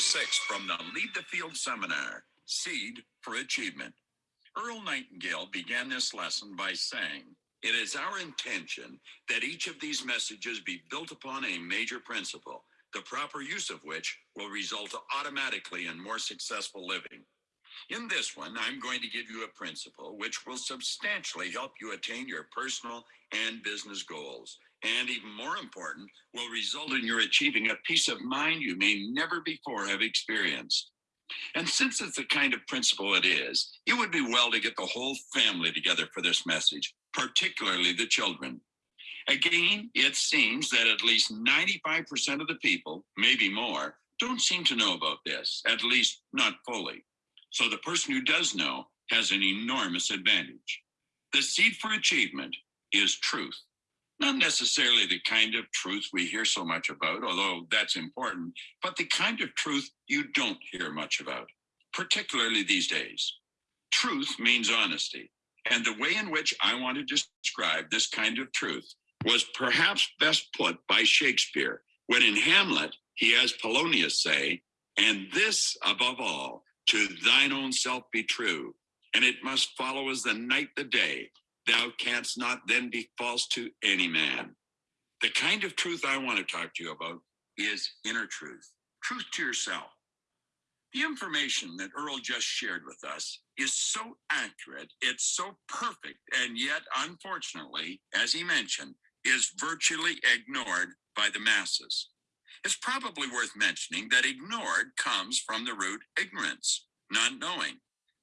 lesson number six from the Lead the Field seminar Seed for Achievement. Earl Nightingale began this lesson by saying, It is our intention that each of these messages be built upon a major principle, the proper use of which will result automatically in more successful living. In this one, I'm going to give you a principle which will substantially help you attain your personal and business goals. And even more important, will result in your achieving a peace of mind you may never before have experienced. And since it's the kind of principle it is, it would be well to get the whole family together for this message, particularly the children. Again, it seems that at least 95% of the people, maybe more, don't seem to know about this, at least not fully. So the person who does know has an enormous advantage. The seed for achievement is truth. Not necessarily the kind of truth we hear so much about, although that's important, but the kind of truth you don't hear much about, particularly these days. Truth means honesty. And the way in which I want to describe this kind of truth was perhaps best put by Shakespeare when in Hamlet he has Polonius say, And this above all, to thine own self be true, and it must follow as the night the day, thou canst not then be false to any man. The kind of truth I want to talk to you about is inner truth, truth to yourself. The information that Earl just shared with us is so accurate, it's so perfect, and yet, unfortunately, as he mentioned, is virtually ignored by the masses. It's probably worth mentioning that ignored comes from the root ignorance, not knowing.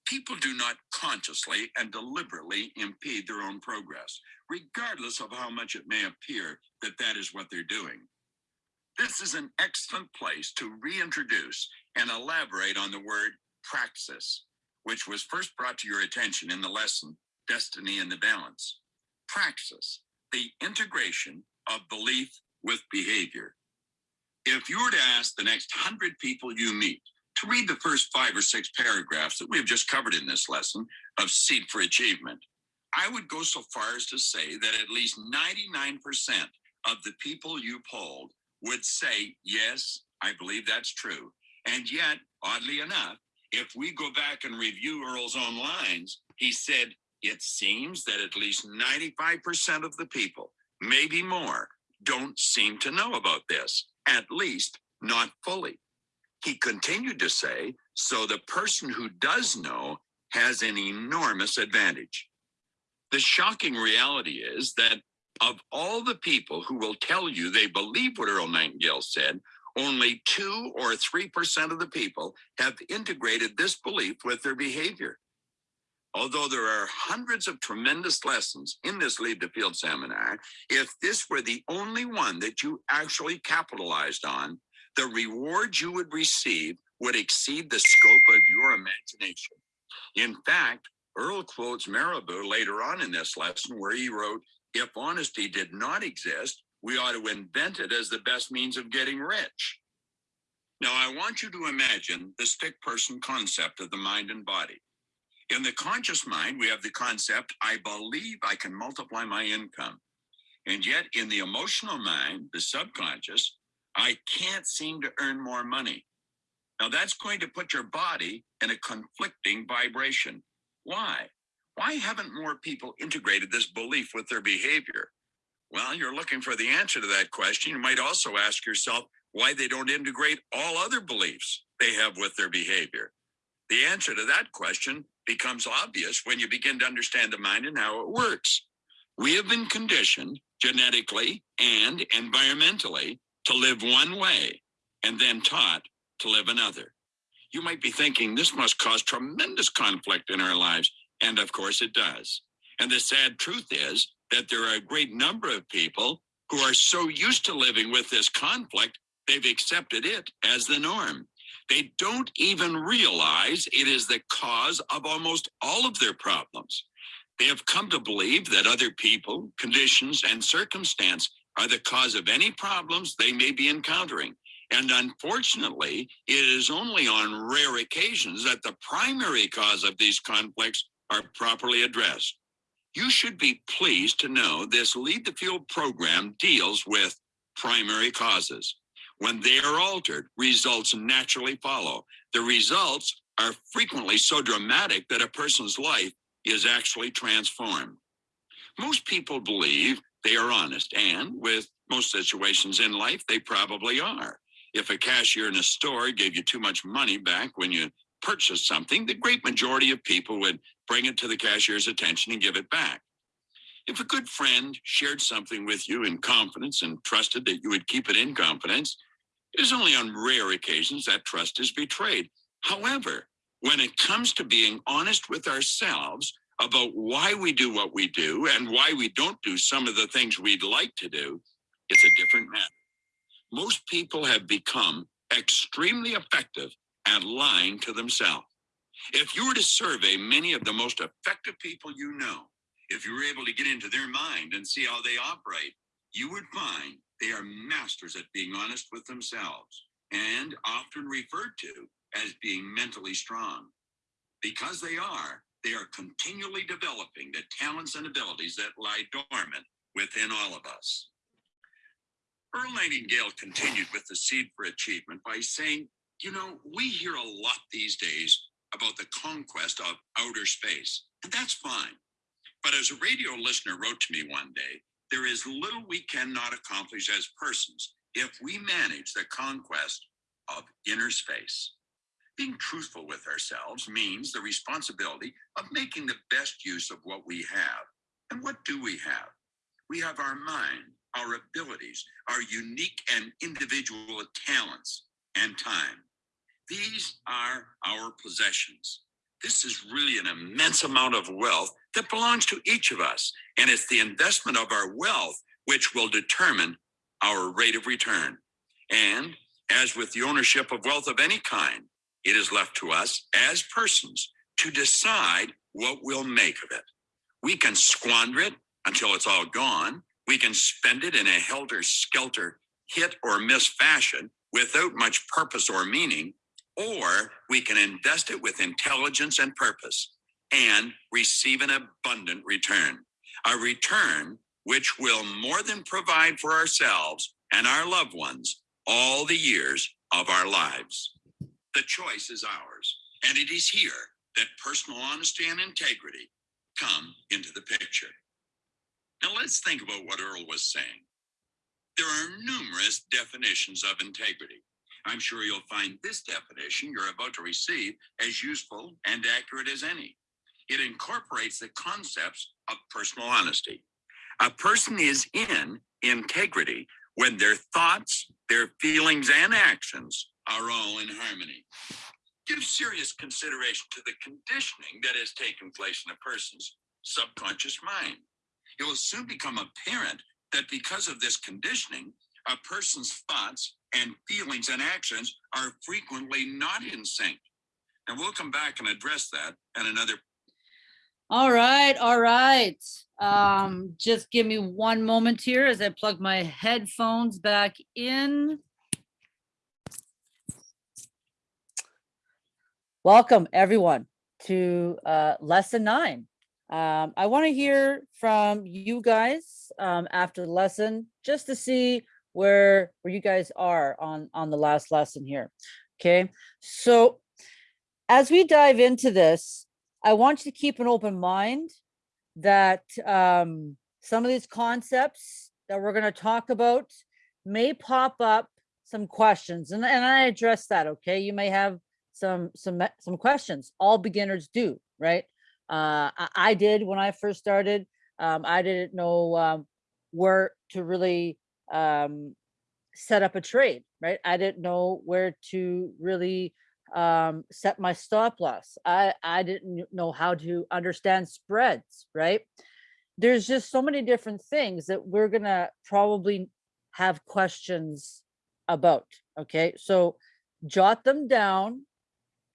People do not consciously and deliberately impede their own progress, regardless of how much it may appear that that is what they're doing. This is an excellent place to reintroduce and elaborate on the word praxis, which was first brought to your attention in the lesson, Destiny in the Balance. Praxis, the integration of belief with behavior. If you were to ask the next hundred people you meet to read the first five or six paragraphs that we have just covered in this lesson of Seed for Achievement, I would go so far as to say that at least 99% of the people you polled would say, yes, I believe that's true. And yet, oddly enough, if we go back and review Earl's own lines, he said, it seems that at least 95% of the people, maybe more, don't seem to know about this, at least not fully. He continued to say, so the person who does know has an enormous advantage. The shocking reality is that of all the people who will tell you they believe what Earl Nightingale said, only two or 3% of the people have integrated this belief with their behavior. Although there are hundreds of tremendous lessons in this Lead the Field seminar, if this were the only one that you actually capitalized on, the reward you would receive would exceed the scope of your imagination. In fact, Earl quotes Mirabeau later on in this lesson where he wrote, if honesty did not exist, we ought to invent it as the best means of getting rich. Now, I want you to imagine the stick person concept of the mind and body. In the conscious mind, we have the concept, I believe I can multiply my income. And yet in the emotional mind, the subconscious, I can't seem to earn more money. Now that's going to put your body in a conflicting vibration. Why? Why haven't more people integrated this belief with their behavior? Well, you're looking for the answer to that question. You might also ask yourself why they don't integrate all other beliefs they have with their behavior. The answer to that question becomes obvious when you begin to understand the mind and how it works. We have been conditioned genetically and environmentally to live one way and then taught to live another. You might be thinking this must cause tremendous conflict in our lives. And of course it does. And the sad truth is that there are a great number of people who are so used to living with this conflict, they've accepted it as the norm. They don't even realize it is the cause of almost all of their problems. They have come to believe that other people, conditions, and circumstance are the cause of any problems they may be encountering. And unfortunately, it is only on rare occasions that the primary cause of these conflicts are properly addressed. You should be pleased to know this Lead the Field program deals with primary causes. When they are altered, results naturally follow. The results are frequently so dramatic that a person's life is actually transformed. Most people believe they are honest, and with most situations in life, they probably are. If a cashier in a store gave you too much money back when you purchased something, the great majority of people would bring it to the cashier's attention and give it back. If a good friend shared something with you in confidence and trusted that you would keep it in confidence, it is only on rare occasions that trust is betrayed. However, when it comes to being honest with ourselves about why we do what we do and why we don't do some of the things we'd like to do, it's a different matter. Most people have become extremely effective at lying to themselves. If you were to survey many of the most effective people you know, if you were able to get into their mind and see how they operate, you would find they are masters at being honest with themselves and often referred to as being mentally strong. Because they are, they are continually developing the talents and abilities that lie dormant within all of us. Earl Nightingale continued with the seed for achievement by saying, you know, we hear a lot these days about the conquest of outer space, and that's fine. But as a radio listener wrote to me one day, there is little we cannot accomplish as persons if we manage the conquest of inner space. Being truthful with ourselves means the responsibility of making the best use of what we have. And what do we have? We have our mind, our abilities, our unique and individual talents, and time. These are our possessions. This is really an immense amount of wealth that belongs to each of us. And it's the investment of our wealth which will determine our rate of return. And as with the ownership of wealth of any kind, it is left to us as persons to decide what we'll make of it. We can squander it until it's all gone. We can spend it in a helter skelter, hit or miss fashion without much purpose or meaning, or we can invest it with intelligence and purpose and receive an abundant return. A return which will more than provide for ourselves and our loved ones all the years of our lives. The choice is ours, and it is here that personal honesty and integrity come into the picture. Now let's think about what Earl was saying. There are numerous definitions of integrity. I'm sure you'll find this definition you're about to receive as useful and accurate as any. It incorporates the concepts of personal honesty. A person is in integrity when their thoughts, their feelings, and actions are all in harmony. Give serious consideration to the conditioning that has taken place in a person's subconscious mind. It will soon become apparent that because of this conditioning, a person's thoughts and feelings and actions are frequently not in sync. And we'll come back and address that in another. All right, all right. Um, just give me one moment here as I plug my headphones back in. Welcome, everyone, to uh, lesson nine. Um, I want to hear from you guys um, after the lesson, just to see where where you guys are on on the last lesson here. Okay, so as we dive into this, I want you to keep an open mind that um, some of these concepts that we're going to talk about may pop up some questions, and and I address that. Okay, you may have some some some questions. All beginners do, right? Uh, I, I did when I first started. Um, I didn't know um, where to really um, set up a trade, right? I didn't know where to really um, set my stop loss. I, I didn't know how to understand spreads, right? There's just so many different things that we're gonna probably have questions about, okay? So jot them down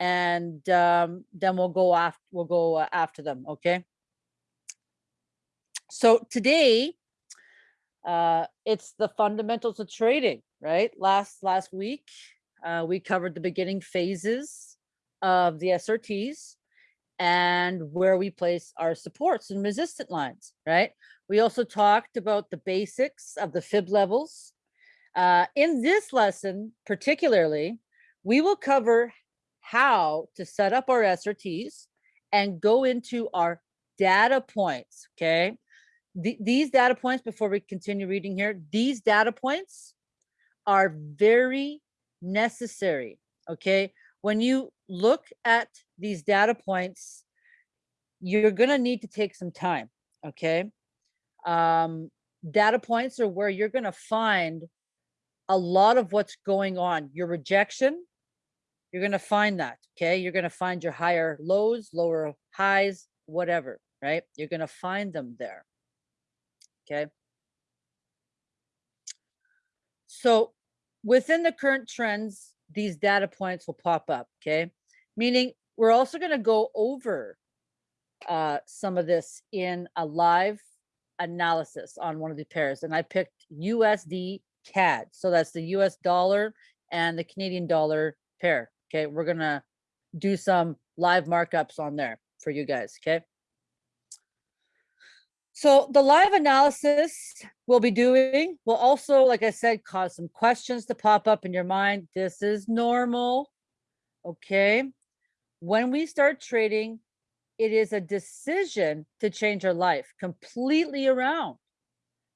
and um, then we'll go after we'll go uh, after them. Okay. So today, uh, it's the fundamentals of trading. Right. Last last week, uh, we covered the beginning phases of the SRTs and where we place our supports and resistant lines. Right. We also talked about the basics of the fib levels Uh, in this lesson, particularly, we will cover how to set up our SRTs and go into our data points, okay? The- these data points, before we continue reading here, these data points are very necessary, okay? When you look at these data points, you're gonna need to take some time, okay? Um, data points are where you're gonna find a lot of what's going on. Your rejection, you're gonna find that, okay? You're gonna find your higher lows, lower highs, whatever, right? You're gonna find them there. Okay. So within the current trends, these data points will pop up, okay? Meaning we're also gonna go over uh, some of this in a live analysis on one of the pairs. And I picked USD CAD. So that's the US dollar and the Canadian dollar pair. Okay, we're gonna do some live markups on there for you guys, okay? So the live analysis we'll be doing will also, like I said, cause some questions to pop up in your mind. This is normal, okay? When we start trading, it is a decision to change our life completely around.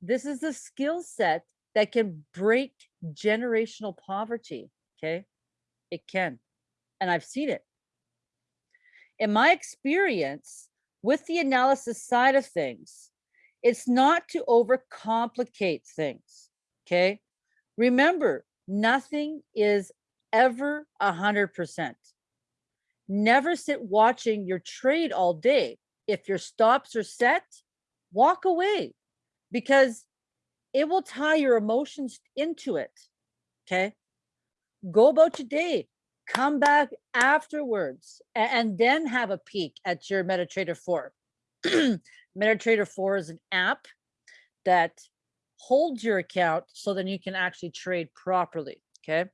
This is a skill set that can break generational poverty, okay? It can, and I've seen it. In my experience with the analysis side of things, it's not to overcomplicate things, okay? Remember, nothing is ever a hundred percent. Never sit watching your trade all day. If your stops are set, walk away because it will tie your emotions into it. Okay. Go about your day, come back afterwards, a- and, then have a peek at your MetaTrader 4. MetaTrader 4 is an app that holds your account so then you can actually trade properly. Okay.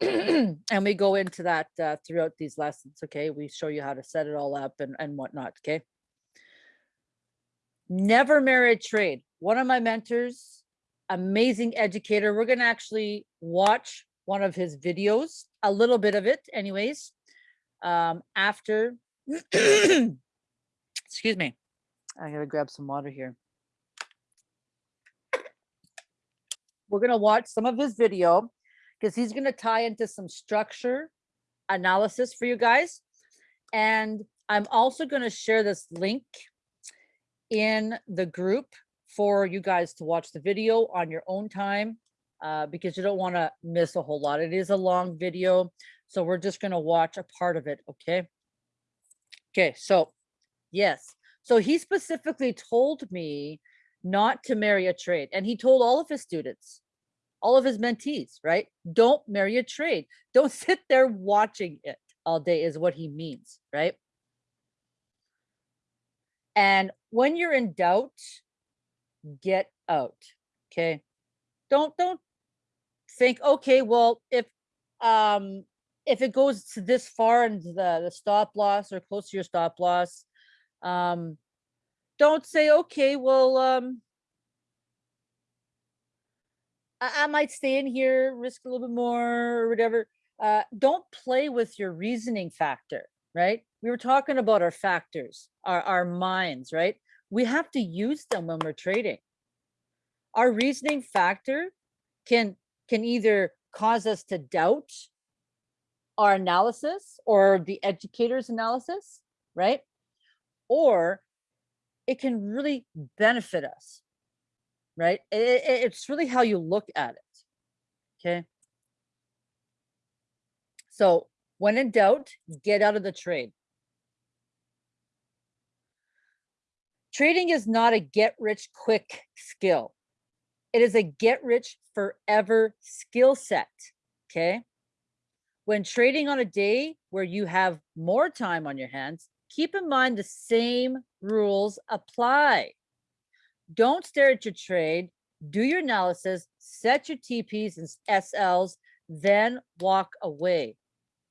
and we go into that uh, throughout these lessons. Okay. We show you how to set it all up and, and whatnot. Okay. Never marry a trade. One of my mentors, amazing educator. We're going to actually watch one of his videos, a little bit of it anyways, um, after, excuse me, I gotta grab some water here. We're gonna watch some of his video because he's gonna tie into some structure analysis for you guys. And I'm also gonna share this link in the group for you guys to watch the video on your own time uh, because you don't want to miss a whole lot. It is a long video, so we're just going to watch a part of it, okay? Okay, so yes. So he specifically told me not to marry a trade, and he told all of his students, all of his mentees, right? Don't marry a trade. Don't sit there watching it all day is what he means, right? And when you're in doubt, get out. Okay. Don't don't think, okay, well, if um if it goes to this far into the, the stop loss or close to your stop loss, um, don't say, okay, well, um, I, I might stay in here, risk a little bit more or whatever. Uh, don't play with your reasoning factor, right? We were talking about our factors, our, our minds, right? We have to use them when we're trading. Our reasoning factor can can either cause us to doubt our analysis or the educator's analysis, right? Or it can really benefit us, right? I- I- it's really how you look at it, okay? So when in doubt, get out of the trade. Trading is not a get rich quick skill. It is a get rich forever skill set. Okay. When trading on a day where you have more time on your hands, keep in mind the same rules apply. Don't stare at your trade, do your analysis, set your TPs and SLs, then walk away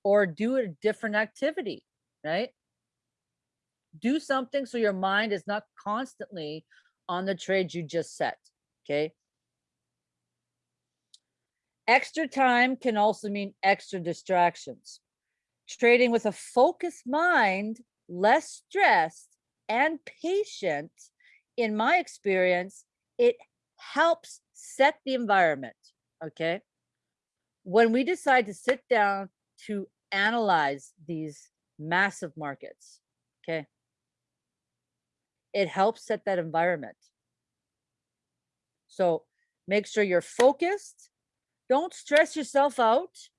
or do a different activity, right? Do something so your mind is not constantly on the trades you just set, okay? Extra time can also mean extra distractions. Trading with a focused mind, less stressed and patient, in my experience, it helps set the environment, okay? When we decide to sit down to analyze these massive markets, okay? It helps set that environment. So make sure you're focused. Don't stress yourself out.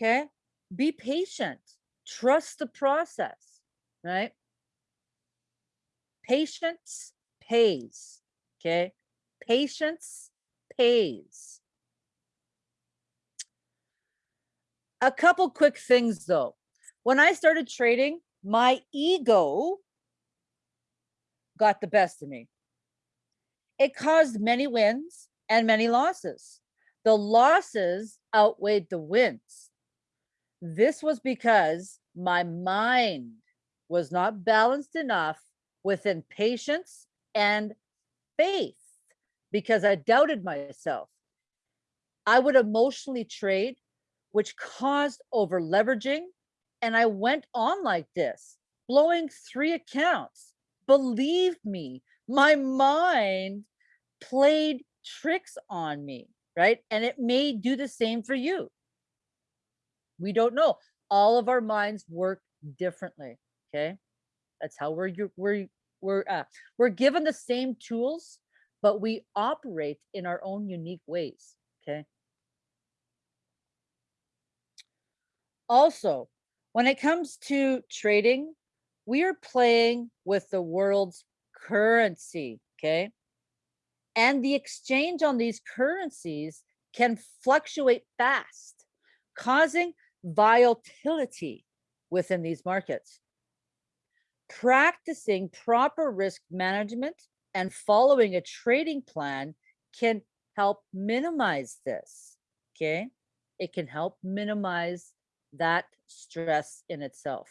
Okay. Be patient. Trust the process, right? Patience pays. Okay. Patience pays. A couple quick things though. When I started trading, my ego got the best of me. It caused many wins and many losses. The losses outweighed the wins. This was because my mind was not balanced enough within patience and faith because I doubted myself. I would emotionally trade, which caused over leveraging. And I went on like this, blowing three accounts. Believe me, my mind played tricks on me, right? And it may do the same for you. We don't know. All of our minds work differently. Okay. That's how we're we're we're uh, we're given the same tools, but we operate in our own unique ways. Okay. Also, when it comes to trading, we are playing with the world's currency. Okay. And the exchange on these currencies can fluctuate fast, causing volatility within these markets. Practicing proper risk management and following a trading plan can help minimize this. Okay. It can help minimize that stress in itself.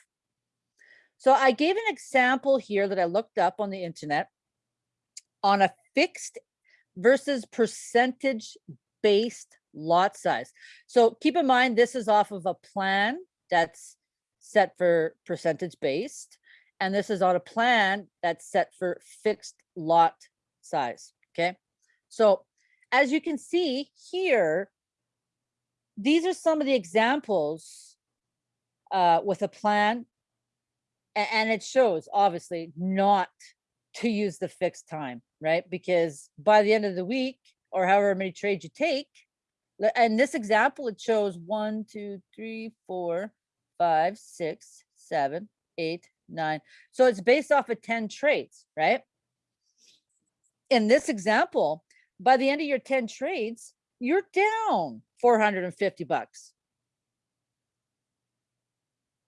So I gave an example here that I looked up on the internet on a fixed versus percentage based lot size. So keep in mind, this is off of a plan that's set for percentage based. And this is on a plan that's set for fixed lot size. Okay. So as you can see here, these are some of the examples uh, with a plan. And it shows obviously not to use the fixed time, right? Because by the end of the week or however many trades you take, and this example, it shows one, two, three, four, five, six, seven, eight, nine. So it's based off of 10 trades, right? In this example, by the end of your 10 trades, you're down 450 bucks.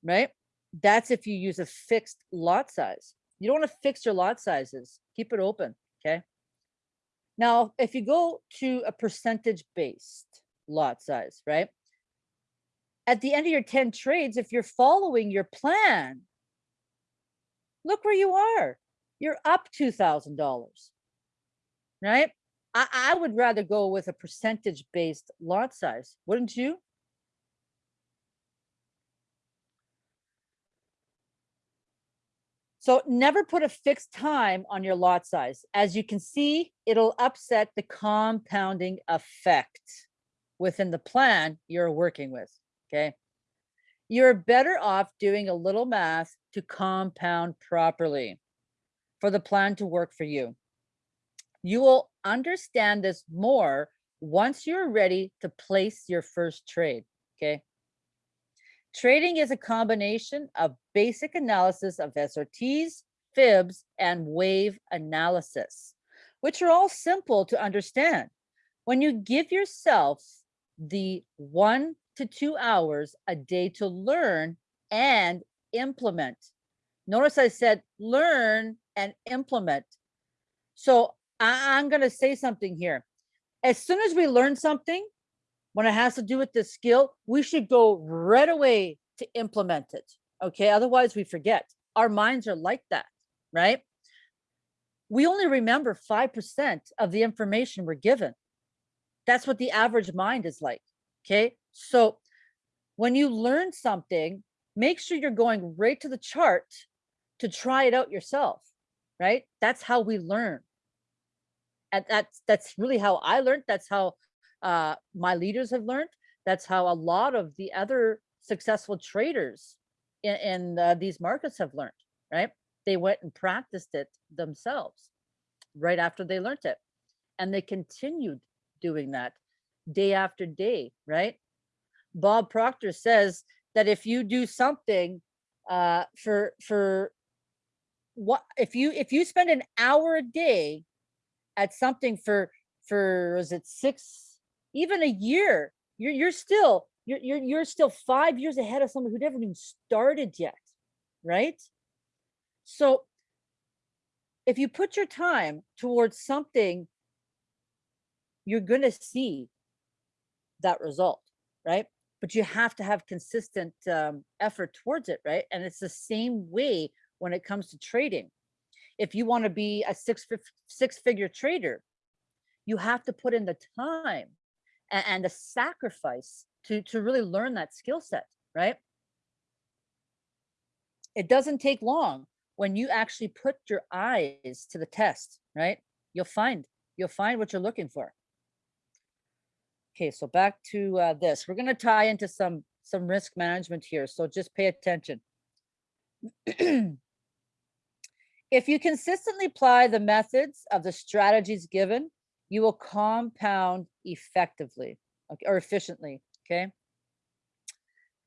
Right? That's if you use a fixed lot size. You don't want to fix your lot sizes. Keep it open. Okay. Now, if you go to a percentage based lot size, right? At the end of your 10 trades, if you're following your plan, look where you are. You're up $2,000, right? I, I would rather go with a percentage based lot size, wouldn't you? So never put a fixed time on your lot size. As you can see, it'll upset the compounding effect within the plan you're working with, okay? You're better off doing a little math to compound properly for the plan to work for you. You will understand this more once you're ready to place your first trade, okay? Trading is a combination of basic analysis of SRTs, fibs, and wave analysis, which are all simple to understand. When you give yourself the one to two hours a day to learn and implement. Notice I said learn and implement. So I, I'm going to say something here. As soon as we learn something, when it has to do with the skill, we should go right away to implement it. Okay. Otherwise, we forget. Our minds are like that, right? We only remember 5% of the information we're given. That's what the average mind is like. Okay. So when you learn something, make sure you're going right to the chart to try it out yourself. Right. That's how we learn. And that's that's really how I learned. That's how uh, my leaders have learned. That's how a lot of the other successful traders in, in uh, these markets have learned, right? They went and practiced it themselves right after they learned it. And they continued doing that day after day, right? Bob Proctor says that if you do something uh, for, for what, if you, if you spend an hour a day at something for, for, was it six, even a year, you're, you're still, you're, you're, you're still five years ahead of someone who never even started yet, right? So if you put your time towards something, you're going to see that result, right? But you have to have consistent um, effort towards it, right? And it's the same way when it comes to trading. If you want to be a six six figure trader, you have to put in the time and, and the sacrifice to to really learn that skill set, right? It doesn't take long when you actually put your eyes to the test, right? You'll find you'll find what you're looking for. Okay, so back to uh, this. We're going to tie into some some risk management here, so just pay attention. if you consistently apply the methods of the strategies given, you will compound effectively or efficiently, okay?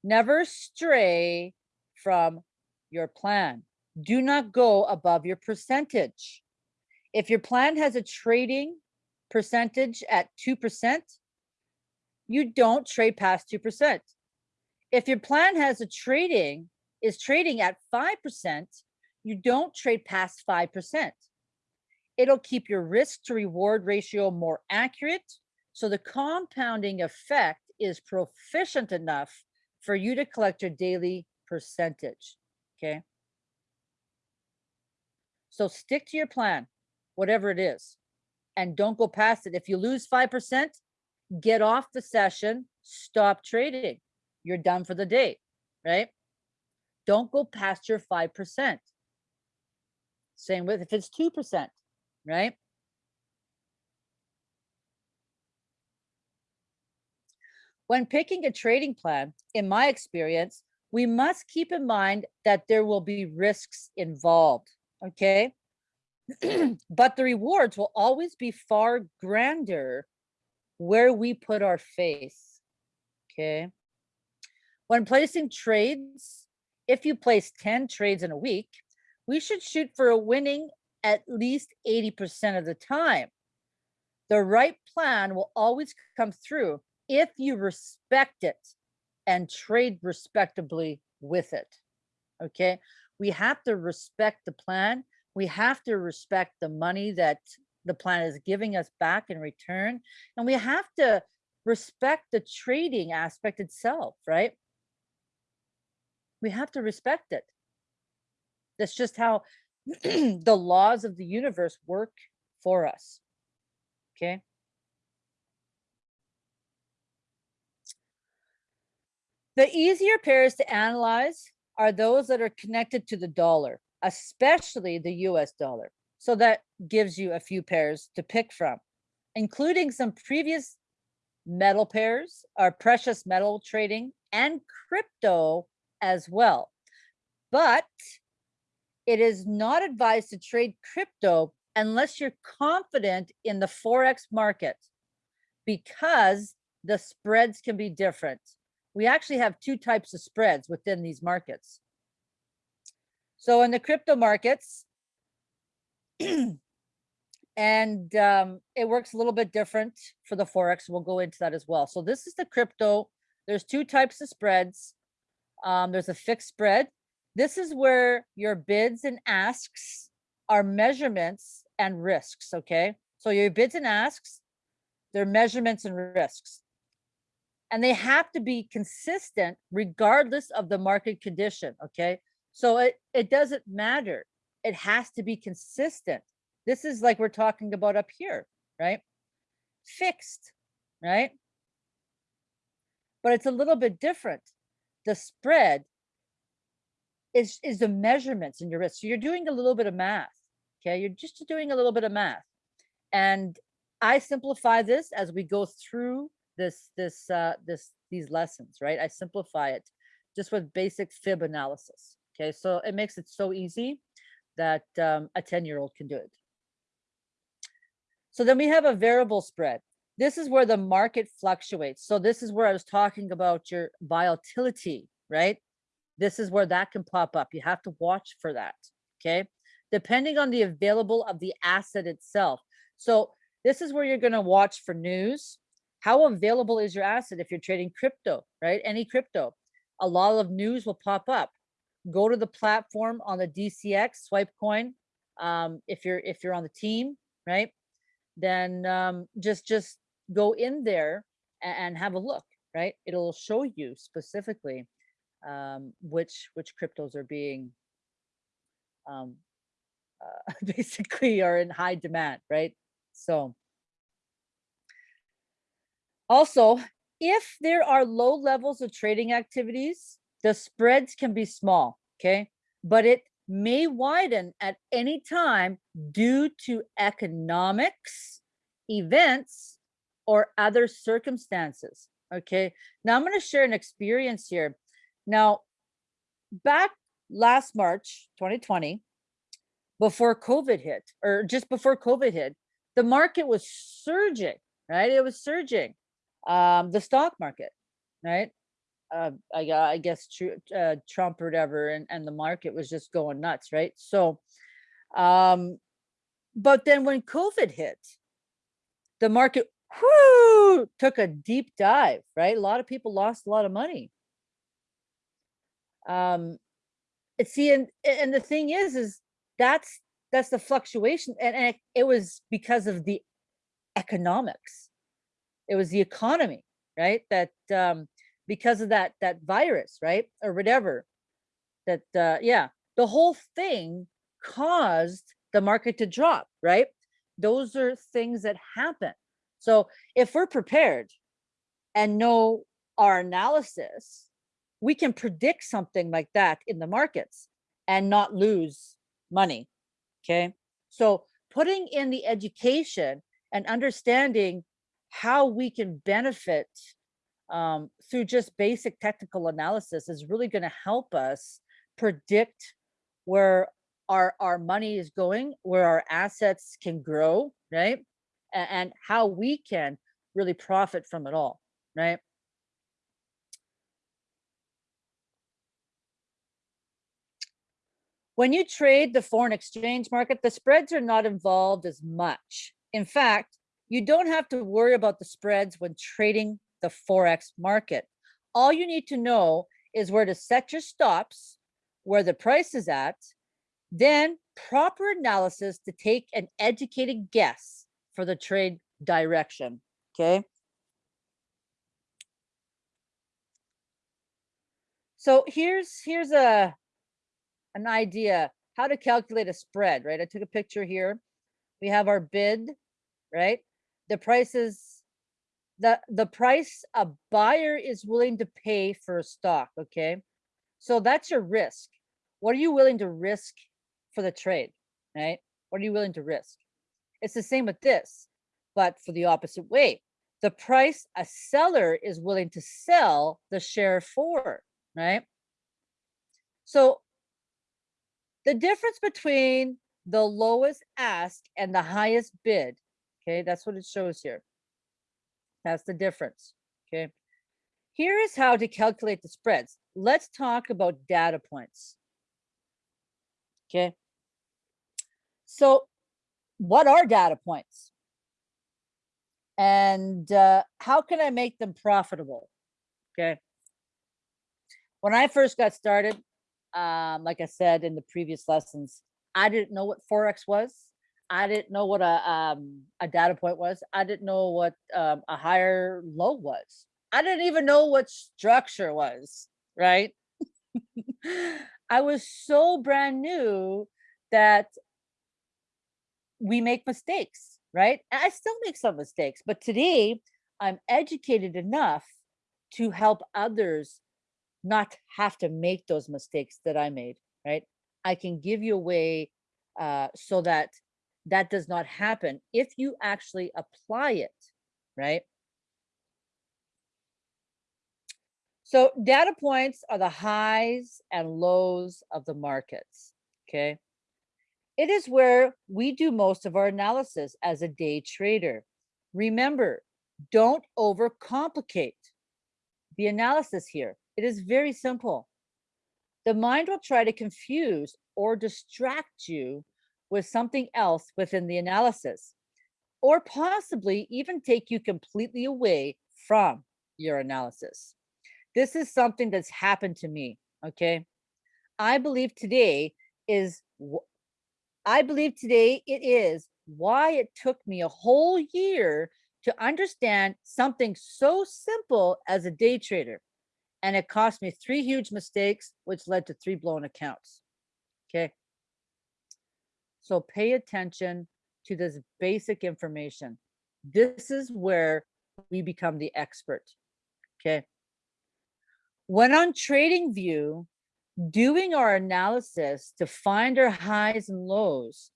Never stray from your plan. Do not go above your percentage. If your plan has a trading percentage at 2%, you don't trade past 2%. If your plan has a trading is trading at 5%, you don't trade past 5%. It'll keep your risk to reward ratio more accurate. So the compounding effect is proficient enough for you to collect your daily percentage. Okay. So stick to your plan, whatever it is, and don't go past it. If you lose 5%, get off the session, stop trading. You're done for the day, right? Don't go past your 5%. Same with if it's 2%, right? When picking a trading plan, in my experience, we must keep in mind that there will be risks involved, okay? but the rewards will always be far grander where we put our faith, okay? When placing trades, if you place 10 trades in a week, we should shoot for a winning at least 80% of the time. The right plan will always come through if you respect it and trade respectably with it. Okay. We have to respect the plan. We have to respect the money that the plan is giving us back in return. And we have to respect the trading aspect itself, right? We have to respect it. That's just how the laws of the universe work for us. Okay. The easier pairs to analyze are those that are connected to the dollar, especially the US dollar. So that gives you a few pairs to pick from, including some previous metal pairs, our precious metal trading and crypto as well. But it is not advised to trade crypto unless you're confident in the Forex market because the spreads can be different. We actually have two types of spreads within these markets. So in the crypto markets, and um, it works a little bit different for the Forex. We'll go into that as well. So this is the crypto. There's two types of spreads. Um, there's a fixed spread this is where your bids and asks are measurements and risks, okay? So your bids and asks, they're measurements and risks. And they have to be consistent regardless of the market condition, okay? So it, it doesn't matter. It has to be consistent. This is like we're talking about up here, right? Fixed. right? But it's a little bit different. The spread is, is the measurements in your risk. So you're doing a little bit of math, okay? You're just doing a little bit of math. And I simplify this as we go through this, this, uh, this, these lessons, right? I simplify it just with basic fib analysis. Okay, so it makes it so easy that um, a 10 year old can do it. So then we have a variable spread. This is where the market fluctuates. So this is where I was talking about your volatility, right? This is where that can pop up. You have to watch for that, okay? Depending on the available of the asset itself. So this is where you're gonna watch for news. How available is your asset if you're trading crypto, right? Any crypto. A lot of news will pop up go to the platform on the DCX swipe coin. Um, if you're if you're on the team, right? Then um, just just go in there and, and have a look, right? It'll show you specifically um, which which cryptos are being um, uh, basically are in high demand, right? So also, if there are low levels of trading activities, the spreads can be small, okay? But it may widen at any time due to economics, events, or other circumstances, okay? Now I'm gonna share an experience here. Now, back last March, 2020, before COVID hit, or just before COVID hit, the market was surging, right? It was surging, um, the stock market, right? uh, I, I guess uh, Trump or whatever, and, and the market was just going nuts, right? So, um, but then when COVID hit, the market took a deep dive, right? A lot of people lost a lot of money. Um, see, and and the thing is, is that's that's the fluctuation, and, and it, it was because of the economics. It was the economy, right? That um, because of that that virus, right? Or whatever. That uh yeah, the whole thing caused the market to drop, right? Those are things that happen. So if we're prepared and know our analysis, we can predict something like that in the markets and not lose money. Okay. So putting in the education and understanding how we can benefit um, through just basic technical analysis is really going to help us predict where our our money is going, where our assets can grow, right? And, and how we can really profit from it all, right? When you trade the foreign exchange market, the spreads are not involved as much. In fact, you don't have to worry about the spreads when trading the Forex market. All you need to know is where to set your stops, where the price is at, then proper analysis to take an educated guess for the trade direction, okay? So here's here's a an idea how to calculate a spread, right? I took a picture here. We have our bid, right? The price is the the price a buyer is willing to pay for a stock okay so that's your risk what are you willing to risk for the trade right what are you willing to risk it's the same with this but for the opposite way the price a seller is willing to sell the share for right so the difference between the lowest ask and the highest bid okay that's what it shows here that's the difference, okay? Here is how to calculate the spreads. Let's talk about data points, okay? So what are data points? And uh, how can I make them profitable, okay? When I first got started, um, like I said in the previous lessons, I didn't know what Forex was. I didn't know what a um, a data point was. I didn't know what um, a higher low was. I didn't even know what structure was, right? I was so brand new that we make mistakes, right? And I still make some mistakes, but today I'm educated enough to help others not have to make those mistakes that I made, right? I can give you a way uh, so that that does not happen if you actually apply it, right? So data points are the highs and lows of the markets, okay? It is where we do most of our analysis as a day trader. Remember, don't overcomplicate the analysis here. It is very simple. The mind will try to confuse or distract you with something else within the analysis, or possibly even take you completely away from your analysis. This is something that's happened to me, okay? I believe today is, I believe today it is why it took me a whole year to understand something so simple as a day trader. And it cost me three huge mistakes, which led to three blown accounts. Okay. So pay attention to this basic information. This is where we become the expert. Okay. When on TradingView, doing our analysis to find our highs and lows,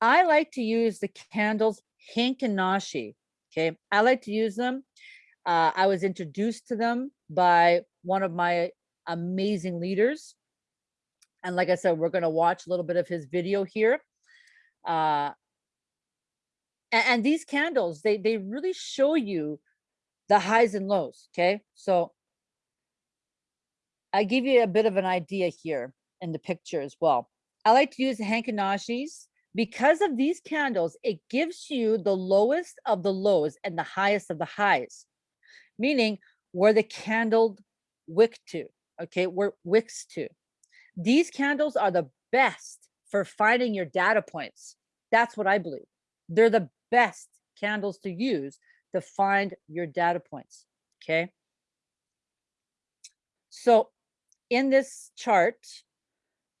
I like to use the candles Heikin Ashi. Okay, I like to use them. Uh, I was introduced to them by one of my amazing leaders. And like I said, we're going to watch a little bit of his video here. Uh, and, and these candles, they, they really show you the highs and lows. Okay, so I give you a bit of an idea here in the picture as well. I like to use the Heikin Ashis because of these candles, it gives you the lowest of the lows and the highest of the highs, meaning where the candle wick to, okay, where wicks to. These candles are the best for finding your data points. That's what I believe. They're the best candles to use to find your data points, okay? So in this chart,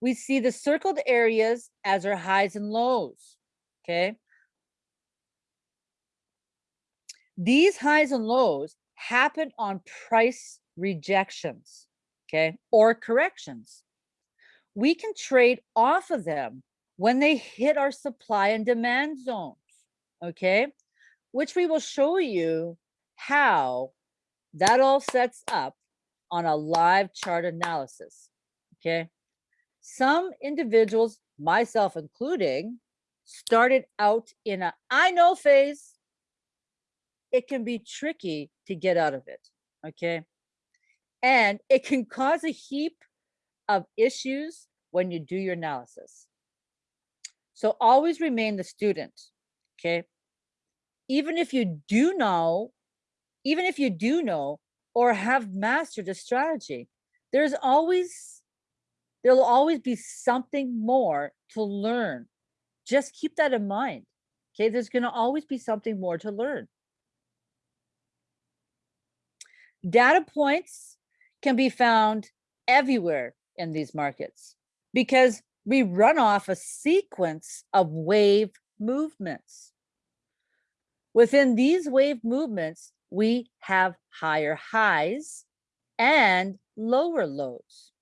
we see the circled areas as our highs and lows, okay? These highs and lows happen on price rejections, okay, or corrections. We can trade off of them when they hit our supply and demand zones, okay, which we will show you how that all sets up on a live chart analysis, okay? some individuals, myself including, started out in a I know phase. It can be tricky to get out of it, okay? And it can cause a heap of issues when you do your analysis. So always remain the student, okay? Even if you do know, even if you do know or have mastered a strategy, there's always There'll always be something more to learn. Just keep that in mind. Okay, there's going to always be something more to learn. Data points can be found everywhere in these markets because we run off a sequence of wave movements. Within these wave movements, we have higher highs and lower lows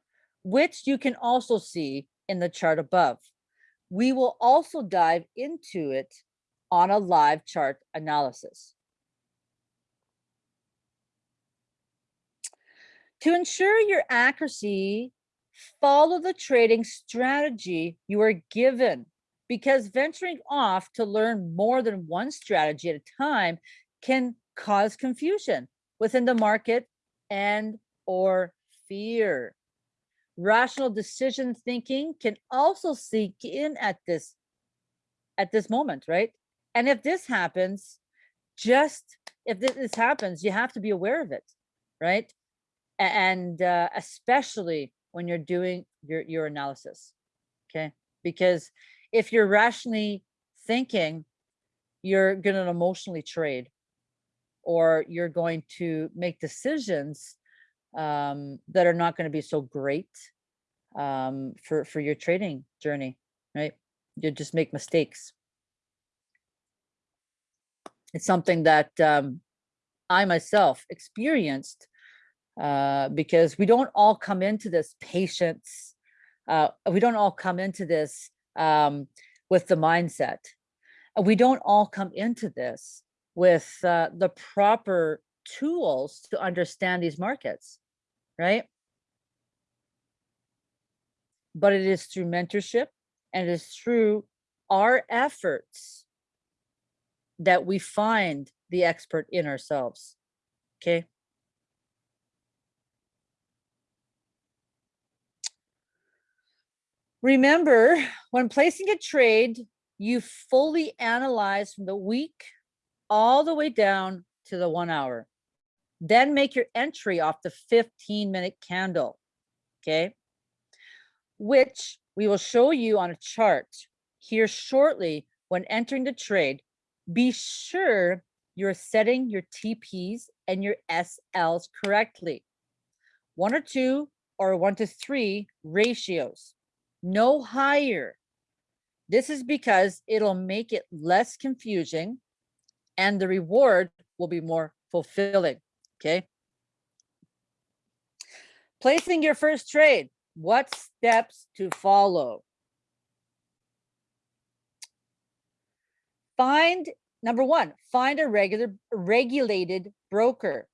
which you can also see in the chart above. We will also dive into it on a live chart analysis. To ensure your accuracy, follow the trading strategy you are given because venturing off to learn more than one strategy at a time can cause confusion within the market and or fear. Rational decision thinking can also seek in at this at this moment right? And if this happens just if this happens you have to be aware of it right and uh, especially when you're doing your your analysis okay because if you're rationally thinking you're going to emotionally trade or you're going to make decisions um, that are not going to be so great um, for for your trading journey, right? You just make mistakes. It's something that um, I myself experienced uh, because we don't all come into this patience. Uh, we don't all come into this um, with the mindset. We don't all come into this with uh, the proper tools to understand these markets, right? But it is through mentorship and it is through our efforts that we find the expert in ourselves. Okay. Remember, when placing a trade, you fully analyze from the week all the way down to the one hour. Then make your entry off the 15 minute candle. Okay. Which we will show you on a chart here shortly when entering the trade. Be sure you're setting your TPs and your SLs correctly. One or two or one to three ratios, no higher. This is because it'll make it less confusing and the reward will be more fulfilling, okay? Placing your first trade, what steps to follow? Find, number one, find a regular regulated broker.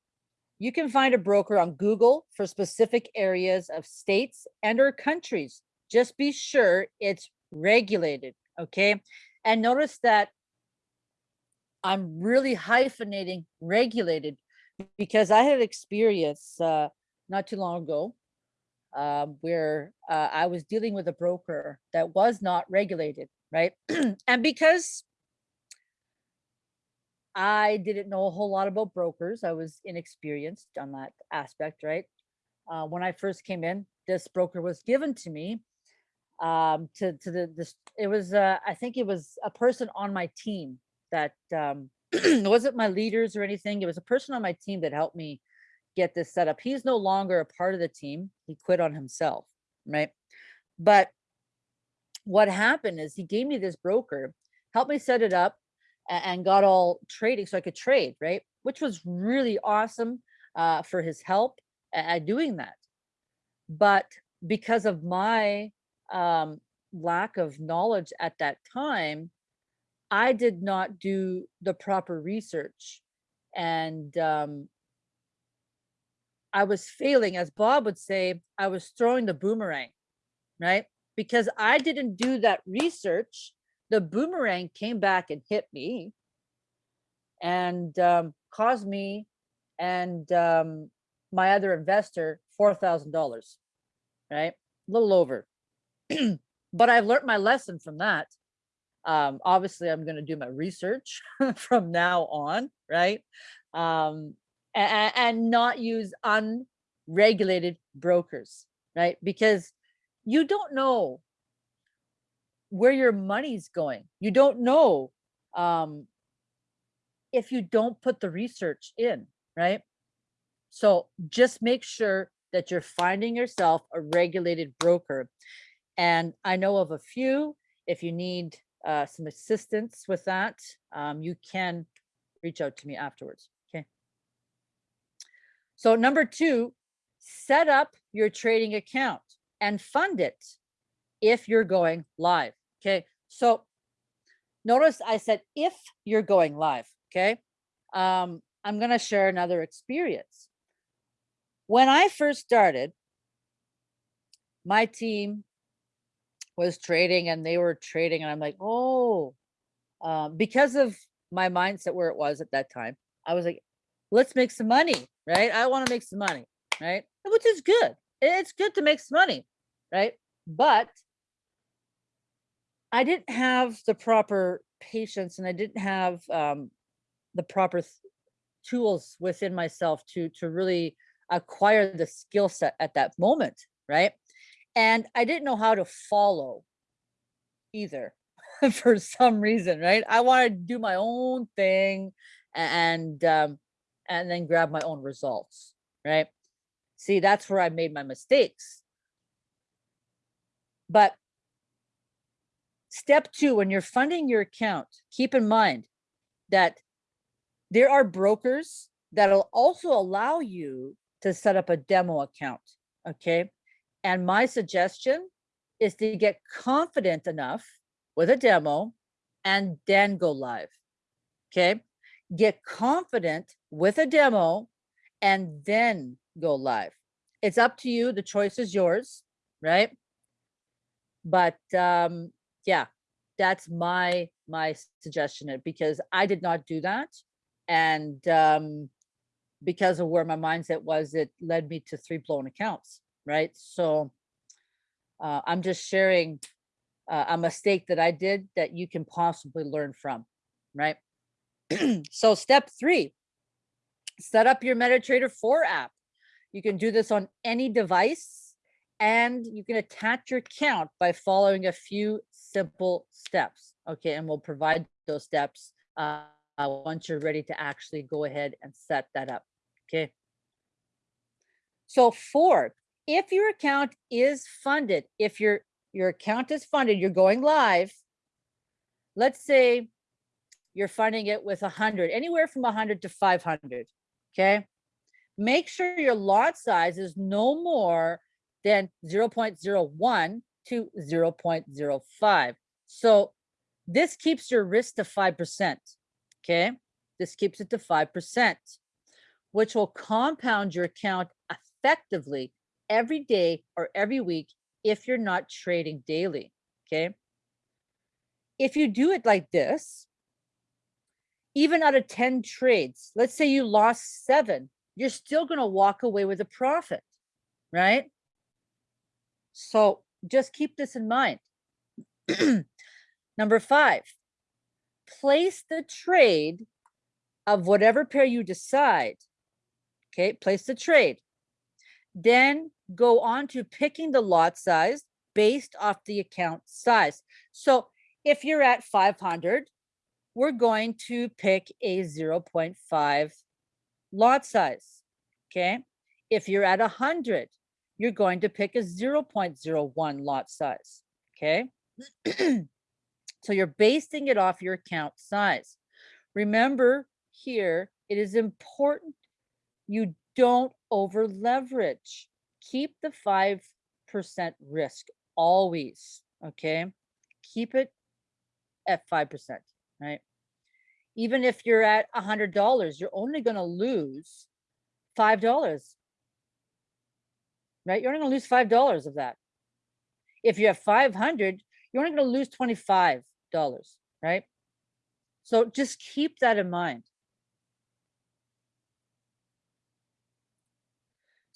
You can find a broker on Google for specific areas of states and or countries. Just be sure it's regulated, okay? And notice that I'm really hyphenating regulated because I had experience uh, not too long ago uh, where uh, I was dealing with a broker that was not regulated, right? and because I didn't know a whole lot about brokers, I was inexperienced on that aspect, right? Uh, when I first came in, this broker was given to me um to to the this it was uh i think it was a person on my team that um wasn't my leaders or anything it was a person on my team that helped me get this set up. He's no longer a part of the team he quit on himself right? But what happened is he gave me this broker helped me set it up and got all trading so i could trade right? Which was really awesome uh for his help at doing that. But because of my um, lack of knowledge at that time, I did not do the proper research. And um, I was failing, as Bob would say, I was throwing the boomerang, right? Because I didn't do that research, the boomerang came back and hit me and um, caused me and um, my other investor $4,000, right? A little over but I've learned my lesson from that. Um, obviously, I'm going to do my research from now on, right? Um, and, and not use unregulated brokers, right? Because you don't know where your money's going. You don't know um, if you don't put the research in, right? So just make sure that you're finding yourself a regulated broker and I know of a few, if you need uh, some assistance with that, um, you can reach out to me afterwards, okay? So number two, set up your trading account and fund it if you're going live, okay? So notice I said if you're going live, okay? Um, I'm gonna share another experience. When I first started, my team was trading and they were trading and I'm like, oh, uh, because of my mindset where it was at that time, I was like, let's make some money, right? I want to make some money, right? Which is good. It's good to make some money, right? But I didn't have the proper patience and I didn't have um, the proper tools within myself to to really acquire the skill set at that moment, right? And I didn't know how to follow either for some reason, right? I wanted to do my own thing and um, and then grab my own results, right? See, that's where I made my mistakes. But step two, when you're funding your account, keep in mind that there are brokers that'll also allow you to set up a demo account, okay? And my suggestion is to get confident enough with a demo and then go live, okay? Get confident with a demo and then go live. It's up to you. The choice is yours, right? But um, yeah, that's my my suggestion uh, because I did not do that. And um, because of where my mindset was, it led me to three blown accounts, right? So uh, I'm just sharing uh, a mistake that I did that you can possibly learn from, right? so step three, set up your MetaTrader 4 app. You can do this on any device and you can attach your account by following a few simple steps. Okay, and we'll provide those steps uh, once you're ready to actually go ahead and set that up. Okay. So four, if your account is funded, if your your account is funded, you're going live. Let's say you're funding it with a hundred, anywhere from a hundred to 500. Okay. Make sure your lot size is no more than 0.01 to 0.05. So this keeps your risk to 5%. Okay. This keeps it to 5%, which will compound your account effectively every day or every week if you're not trading daily. Okay. If you do it like this, even out of 10 trades, let's say you lost seven, you're still going to walk away with a profit, right? So just keep this in mind. Number five, place the trade of whatever pair you decide. Okay, place the trade. Then go on to picking the lot size based off the account size. So if you're at 500, we're going to pick a 0.5 lot size. Okay. If you're at 100, you're going to pick a 0.01 lot size. Okay. so you're basing it off your account size. Remember here, it is important you don't over leverage. Keep the 5% risk always. Okay. Keep it at 5%, right? Even if you're at a $100, you're only going to lose $5 right? You're only gonna lose five dollars of that. If you have 500, you're only gonna lose $25, right? So just keep that in mind.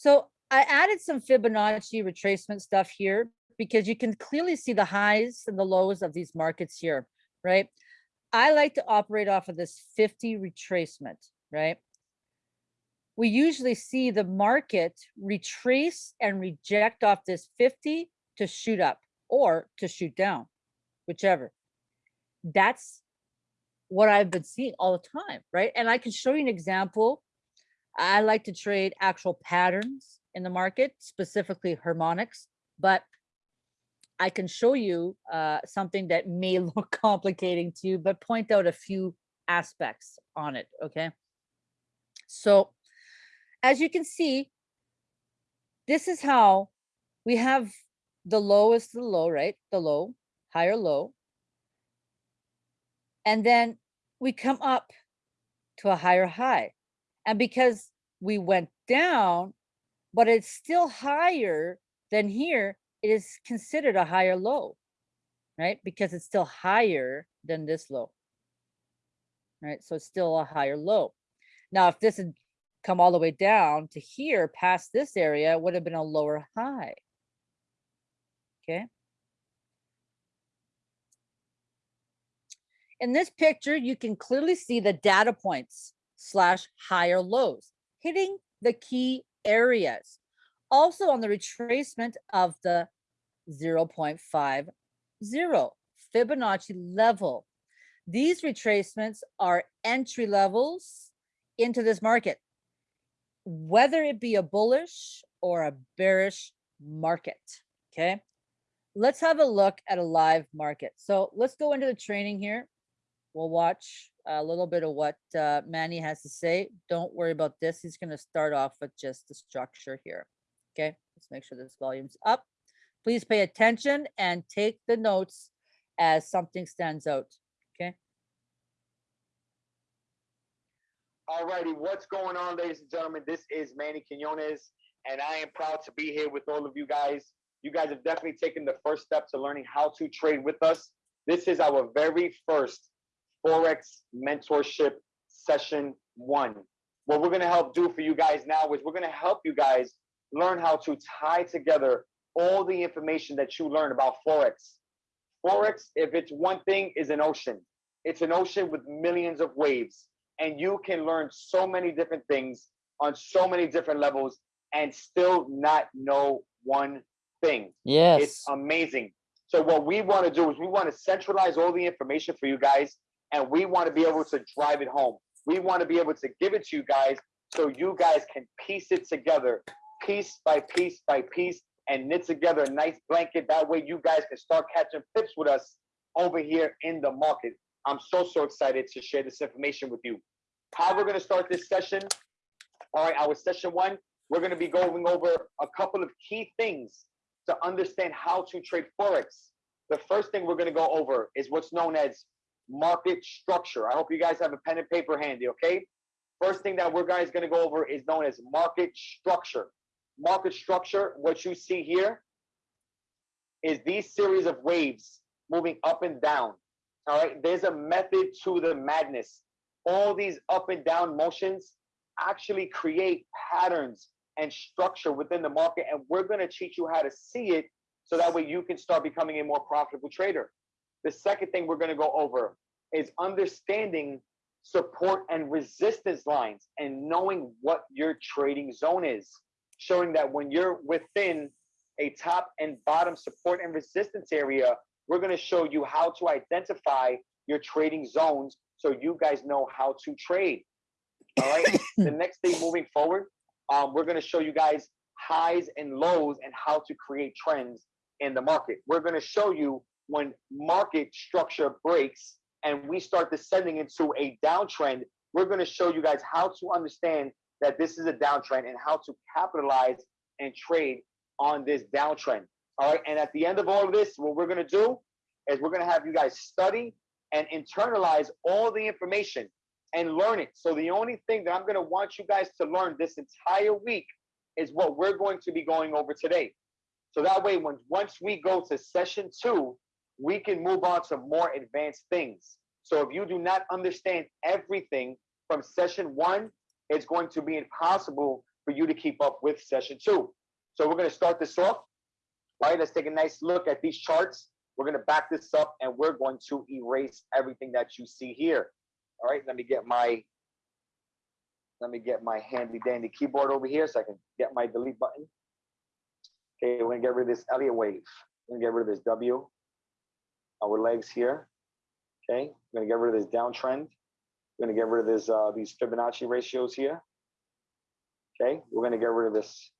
So I added some Fibonacci retracement stuff here because you can clearly see the highs and the lows of these markets here, right? I like to operate off of this 50 retracement, right? we usually see the market retrace and reject off this 50 to shoot up or to shoot down, whichever. That's what I've been seeing all the time, right? And I can show you an example. I like to trade actual patterns in the market, specifically harmonics, but I can show you uh, something that may look complicating to you, but point out a few aspects on it, okay? So as you can see, this is how we have the low is the low, right? The low, higher low. And then we come up to a higher high. And because we went down, but it's still higher than here, it is considered a higher low, right? Because it's still higher than this low, right? So it's still a higher low. Now, if this had come all the way down to here past this area it would have been a lower high. Okay. In this picture, you can clearly see the data points slash higher lows hitting the key areas. Also on the retracement of the 0.50 Fibonacci level. These retracements are entry levels into this market whether it be a bullish or a bearish market. Okay. Let's have a look at a live market. So let's go into the training here. We'll watch a little bit of what uh, Manny has to say. Don't worry about this. He's going to start off with just the structure here. Okay, let's make sure this volume's up. Please pay attention and take the notes as something stands out. Okay. Alrighty, what's going on, ladies and gentlemen? This is Manny Quinones, and I am proud to be here with all of you guys. You guys have definitely taken the first step to learning how to trade with us. This is our very first Forex mentorship session one. What we're going to help do for you guys now is we're going to help you guys learn how to tie together all the information that you learn about Forex. Forex, if it's one thing, is an ocean. It's an ocean with millions of waves, and you can learn so many different things on so many different levels and still not know one thing. Yes. It's amazing. So what we want to do is we want to centralize all the information for you guys, and we want to be able to drive it home. We want to be able to give it to you guys so you guys can piece it together, piece by piece by piece, and knit together a nice blanket. That way you guys can start catching pips with us over here in the market. I'm so, so excited to share this information with you. How we're going to start this session. All right, our session one, we're going to be going over a couple of key things to understand how to trade Forex. The first thing we're going to go over is what's known as market structure. I hope you guys have a pen and paper handy, okay? First thing that we're guys going to go over is known as market structure. Market structure, what you see here is these series of waves moving up and down. All right, there's a method to the madness. All these up and down motions actually create patterns and structure within the market. And we're going to teach you how to see it so that way you can start becoming a more profitable trader. The second thing we're going to go over is understanding support and resistance lines and knowing what your trading zone is, showing that when you're within a top and bottom support and resistance area, we're going to show you how to identify your trading zones so you guys know how to trade. All right. the next thing moving forward, um, we're going to show you guys highs and lows and how to create trends in the market. We're going to show you when market structure breaks and we start descending into a downtrend, we're going to show you guys how to understand that this is a downtrend and how to capitalize and trade on this downtrend. All right. And at the end of all of this, what we're going to do is we're going to have you guys study and internalize all the information and learn it. So the only thing that I'm going to want you guys to learn this entire week is what we're going to be going over today. So that way, when once we go to session two, we can move on to more advanced things. So if you do not understand everything from session one, it's going to be impossible for you to keep up with session two. So we're going to start this off. All right, let's take a nice look at these charts. We're going to back this up and we're going to erase everything that you see here. All right, let me get my let me get my handy dandy keyboard over here so I can get my delete button. Okay, we're gonna get rid of this Elliott wave. We're gonna get rid of this W. Our legs here. Okay, we're gonna get rid of this downtrend. We're gonna get rid of this uh, these Fibonacci ratios here. Okay, we're gonna get rid of this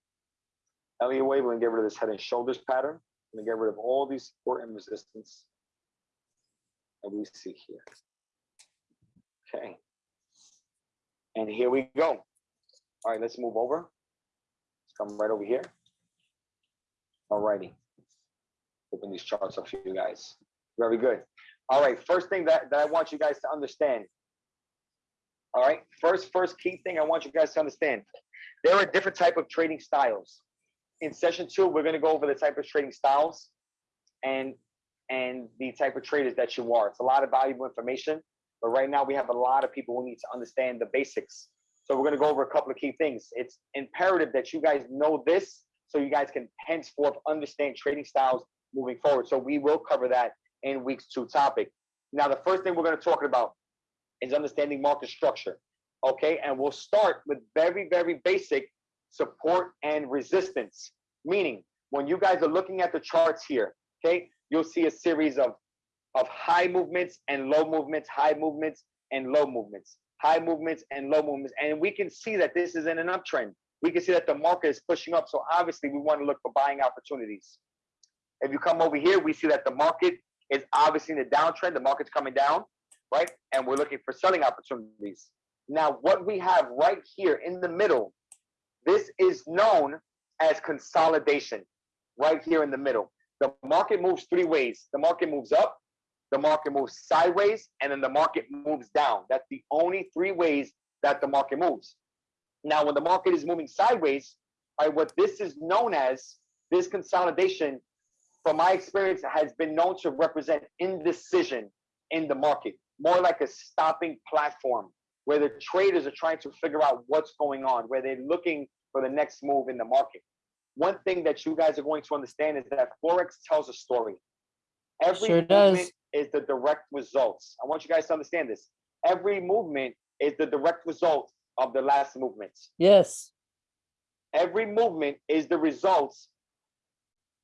Elliott wave. We're gonna get rid of this head and shoulders pattern. We're gonna get rid of all these support and resistance that we see here. Okay. And here we go. All right, let's move over. Let's come right over here. All righty. Open these charts up for you guys. Very good. All right, first thing that, that I want you guys to understand. All right, first, first key thing I want you guys to understand. There are different type of trading styles. In session two, we're gonna go over the type of trading styles and and the type of traders that you are. It's a lot of valuable information. But right now we have a lot of people who need to understand the basics. So we're going to go over a couple of key things. It's imperative that you guys know this so you guys can henceforth understand trading styles moving forward. So we will cover that in week's two topic. Now, the first thing we're going to talk about is understanding market structure. Okay, and we'll start with very, very basic support and resistance. Meaning, when you guys are looking at the charts here, okay, you'll see a series of of high movements and low movements, high movements and low movements, high movements and low movements. And we can see that this is in an uptrend. We can see that the market is pushing up. So obviously we want to look for buying opportunities. If you come over here, we see that the market is obviously in downtrend. The market's coming down. right? And we're looking for selling opportunities. Now, what we have right here in the middle, this is known as consolidation, right here in the middle. The market moves three ways. The market moves up, the market moves sideways, and then the market moves down. That's the only three ways that the market moves. Now, when the market is moving sideways, right, what this is known as, this consolidation, from my experience, has been known to represent indecision in the market, more like a stopping platform where the traders are trying to figure out what's going on, where they're looking for the next move in the market. One thing that you guys are going to understand is that Forex tells a story. Every Sure movement is the direct results. I want you guys to understand this. Every movement is the direct result of the last movements. Yes. Every movement is the results,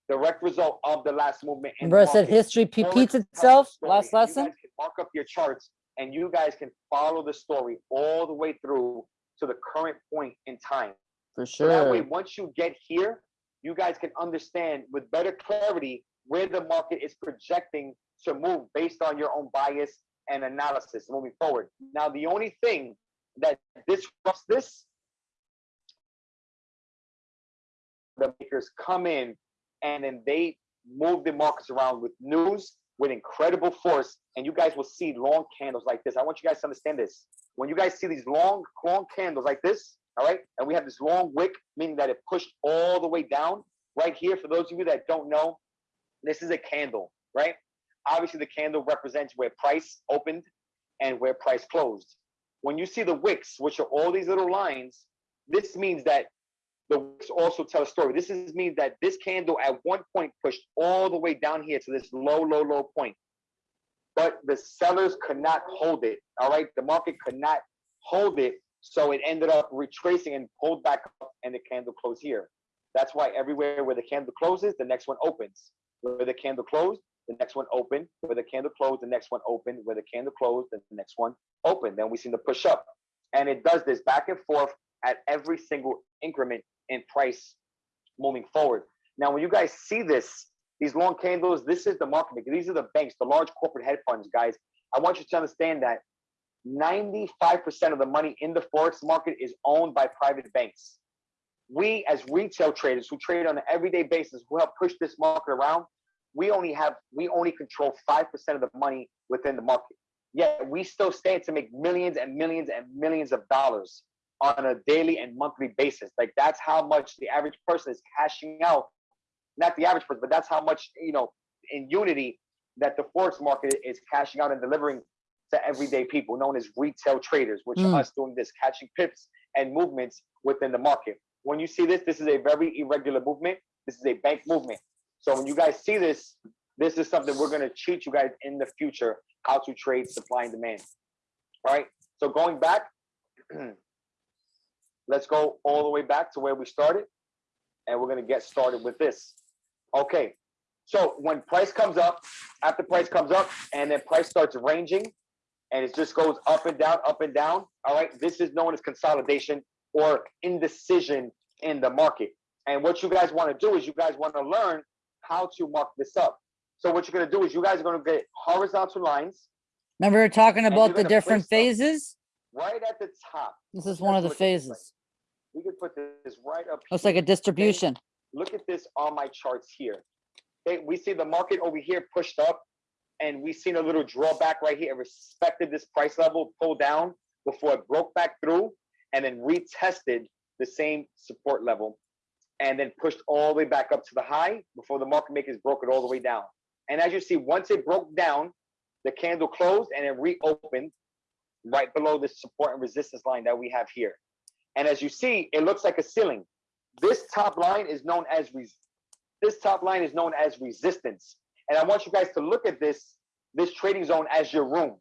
direct result of the last movement. in the I said history repeats itself story, last lesson? guys can Mark up your charts and you guys can follow the story all the way through to the current point in time. For So that way, sure. once you get here, you guys can understand with better clarity where the market is projecting to move based on your own bias and analysis moving forward. Now, the only thing that disrupts this, the makers come in and then they move the markets around with news with incredible force, and you guys will see long candles like this. I want you guys to understand this. When you guys see these long, long candles like this, all right, and we have this long wick, meaning that it pushed all the way down right here. For those of you that don't know, this is a candle, right? Obviously, the candle represents where price opened and where price closed. When you see the wicks, which are all these little lines, this means that the wicks also tell a story. This is means that this candle at one point pushed all the way down here to this low, low, low point. But the sellers could not hold it. All right. The market could not hold it. So it ended up retracing and pulled back up, and the candle closed here. That's why everywhere where the candle closes, the next one opens. Where the candle closed, the next one open. Where the candle closed, the next one open. Where the candle closed, the next one open. Then we see the push up. And it does this back and forth at every single increment in price moving forward. Now, when you guys see this, these long candles, this is the market. These are the banks, the large corporate hedge funds, guys. I want you to understand that 95% of the money in the Forex market is owned by private banks. We, as retail traders who trade on an everyday basis, who help push this market around, we only have, we only control 5% of the money within the market. Yet we still stand to make millions and millions and millions of dollars on a daily and monthly basis. Like that's how much the average person is cashing out. Not the average person, but that's how much, you know, in unity that the Forex market is cashing out and delivering to everyday people known as retail traders, which Mm. are us doing this, catching pips and movements within the market. When you see this, this is a very irregular movement. This is a bank movement. So when you guys see this, this is something we're going to teach you guys in the future how to trade supply and demand. All right. So going back, let's go all the way back to where we started, and we're going to get started with this. Okay. So when price comes up, after price comes up, and then price starts ranging, and it just goes up and down, up and down. All right. This is known as consolidation or indecision in the market. And what you guys want to do is you guys want to learn how to mark this up. So what you're going to do is you guys are going to get horizontal lines Remember talking about the different phases? right at the top. This is one of the phases. We could put this right up. Here. Looks like a distribution. look at this on my charts here. Okay, we see the market over here pushed up, and we seen a little drawback right here. It respected this price level, pulled down before it broke back through, and then retested the same support level, and then pushed all the way back up to the high before the market makers broke it all the way down. And as you see, once it broke down, the candle closed and it reopened right below the support and resistance line that we have here. And as you see, it looks like a ceiling. This top line is known as this top line is known as resistance. And I want you guys to look at this this trading zone as your room.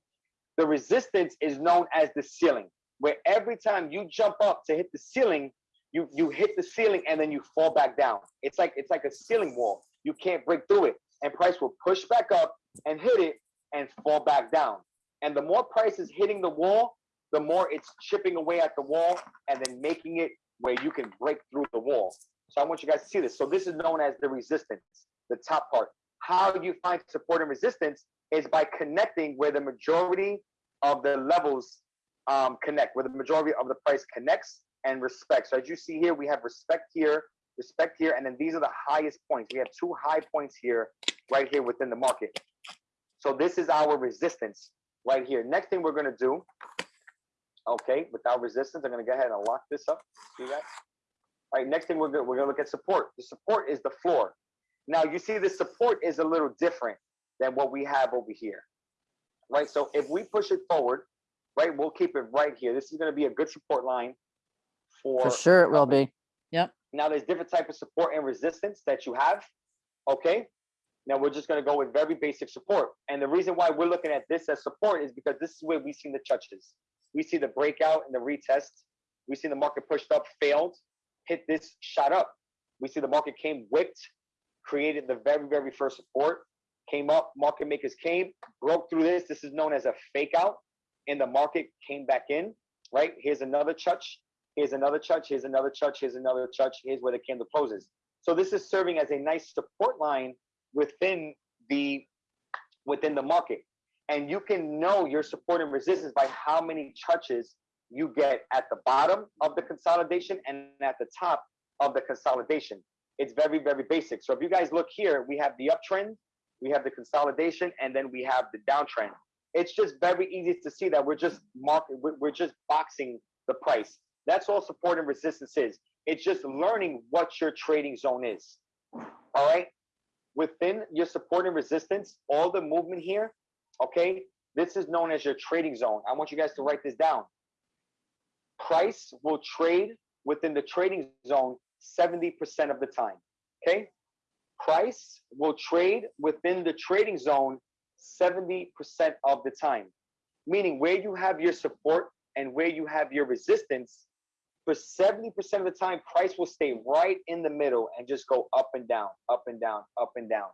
The resistance is known as the ceiling, where every time you jump up to hit the ceiling, you you hit the ceiling and then you fall back down. It's like it's like a ceiling wall. You can't break through it, and price will push back up and hit it and fall back down. And the more price is hitting the wall, the more it's chipping away at the wall and then making it where you can break through the wall. So I want you guys to see this. So this is known as the resistance, the top part. How you find support and resistance is by connecting where the majority of the levels um, connect, where the majority of the price connects and respect. So as you see here, we have respect here, respect here, and then these are the highest points. We have two high points here, right here within the market. So this is our resistance right here. Next thing we're gonna do, okay, without resistance, I'm gonna go ahead and lock this up. See that? All right, next thing we're gonna, we're gonna look at support. The support is the floor. Now you see the support is a little different than what we have over here, right? So if we push it forward, right, we'll keep it right here. This is gonna be a good support line for. For sure it will be. Yep. Now there's different type of support and resistance that you have. Okay. Now we're just gonna go with very basic support. And the reason why we're looking at this as support is because this is where we've seen the touches. We see the breakout and the retest. We see the market pushed up, failed, hit this, shot up. We see the market came whipped, created the very, very first support, came up, market makers came, broke through this. This is known as a fake out. And the market came back in, right? Here's another touch. Here's another touch. Here's another touch. Here's another touch. Here's where the candle closes. So this is serving as a nice support line within the within the market. And you can know your support and resistance by how many touches you get at the bottom of the consolidation and at the top of the consolidation. It's very, very basic. So if you guys look here, we have the uptrend, we have the consolidation, and then we have the downtrend. It's just very easy to see that we're just market, we're just boxing the price. That's all support and resistance is. It's just learning what your trading zone is. All right. Within your support and resistance, all the movement here, okay, this is known as your trading zone. I want you guys to write this down. Price will trade within the trading zone 70% of the time. Okay. Price will trade within the trading zone 70% of the time. Meaning where you have your support and where you have your resistance, for 70% of the time, price will stay right in the middle and just go up and down, up and down, up and down.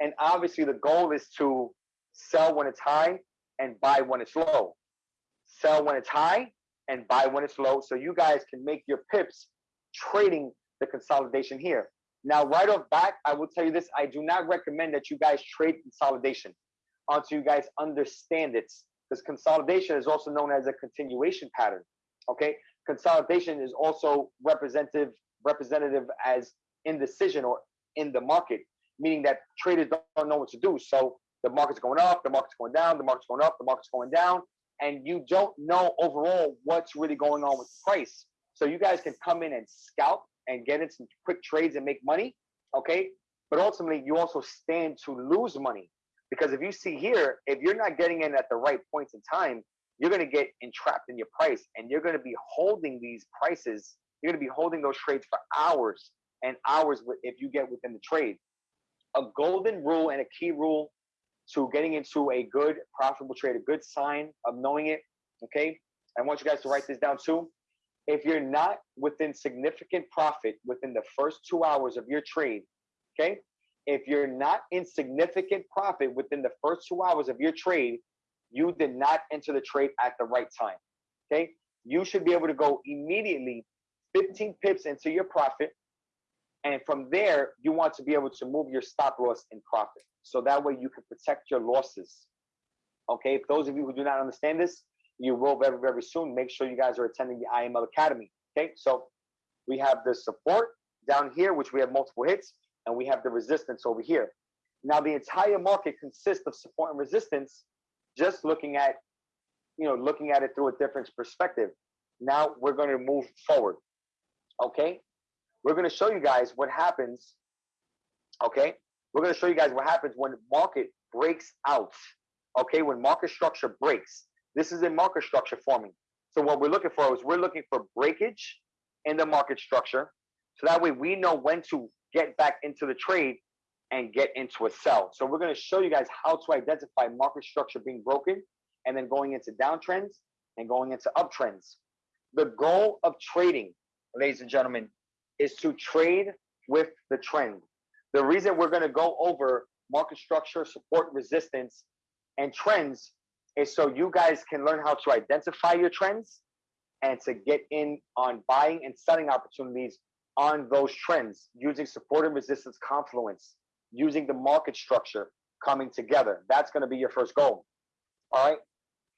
And obviously, the goal is to sell when it's high and buy when it's low. Sell when it's high and buy when it's low. So you guys can make your pips trading the consolidation here. Now, right off back, I will tell you this I do not recommend that you guys trade consolidation until you guys understand it. Because consolidation is also known as a continuation pattern. Okay consolidation is also representative representative as indecision or in the market, meaning that traders don't know what to do. So the market's going up, the market's going down, the market's going up, the market's going down, and you don't know overall what's really going on with the price. So you guys can come in and scalp and get in some quick trades and make money, okay? But ultimately, you also stand to lose money because if you see here, if you're not getting in at the right points in time, you're going to get entrapped in your price and you're going to be holding these prices. You're going to be holding those trades for hours and hours if you get within the trade. A golden rule and a key rule to getting into a good profitable trade, a good sign of knowing it. Okay. I want you guys to write this down too. If you're not within significant profit within the first two hours of your trade, okay, if you're not in significant profit within the first two hours of your trade, you did not enter the trade at the right time. Okay. You should be able to go immediately 15 pips into your profit. And from there, you want to be able to move your stop loss in profit. So that way you can protect your losses. Okay. if those of you who do not understand this, you will very, very soon. Make sure you guys are attending the IML Academy. Okay. So we have the support down here, which we have multiple hits, and we have the resistance over here. Now, the entire market consists of support and resistance just looking at you know looking at it through a different perspective now we're going to move forward okay we're going to show you guys what happens okay we're going to show you guys what happens when market breaks out okay when market structure breaks this is a market structure forming so what we're looking for is we're looking for breakage in the market structure so that way we know when to get back into the trade and get into a sell. So we're going to show you guys how to identify market structure being broken and then going into downtrends and going into uptrends. The goal of trading, ladies and gentlemen, is to trade with the trend. The reason we're going to go over market structure, support, resistance, and trends is so you guys can learn how to identify your trends and to get in on buying and selling opportunities on those trends using support and resistance confluence using the market structure coming together. That's going to be your first goal. All right.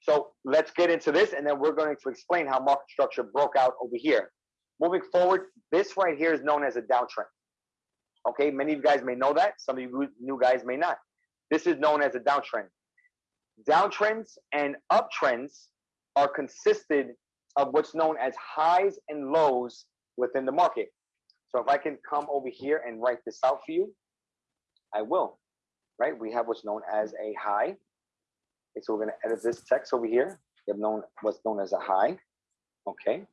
So let's get into this and then we're going to explain how market structure broke out over here. Moving forward, this right here is known as a downtrend. Okay, many of you guys may know that. Some of you new guys may not. This is known as a downtrend. Downtrends and uptrends are consisted of what's known as highs and lows within the market. So if I can come over here and write this out for you, I will. Right? We have what's known as a high. Okay, so we're going to edit this text over here. We have known what's known as a high. Okay.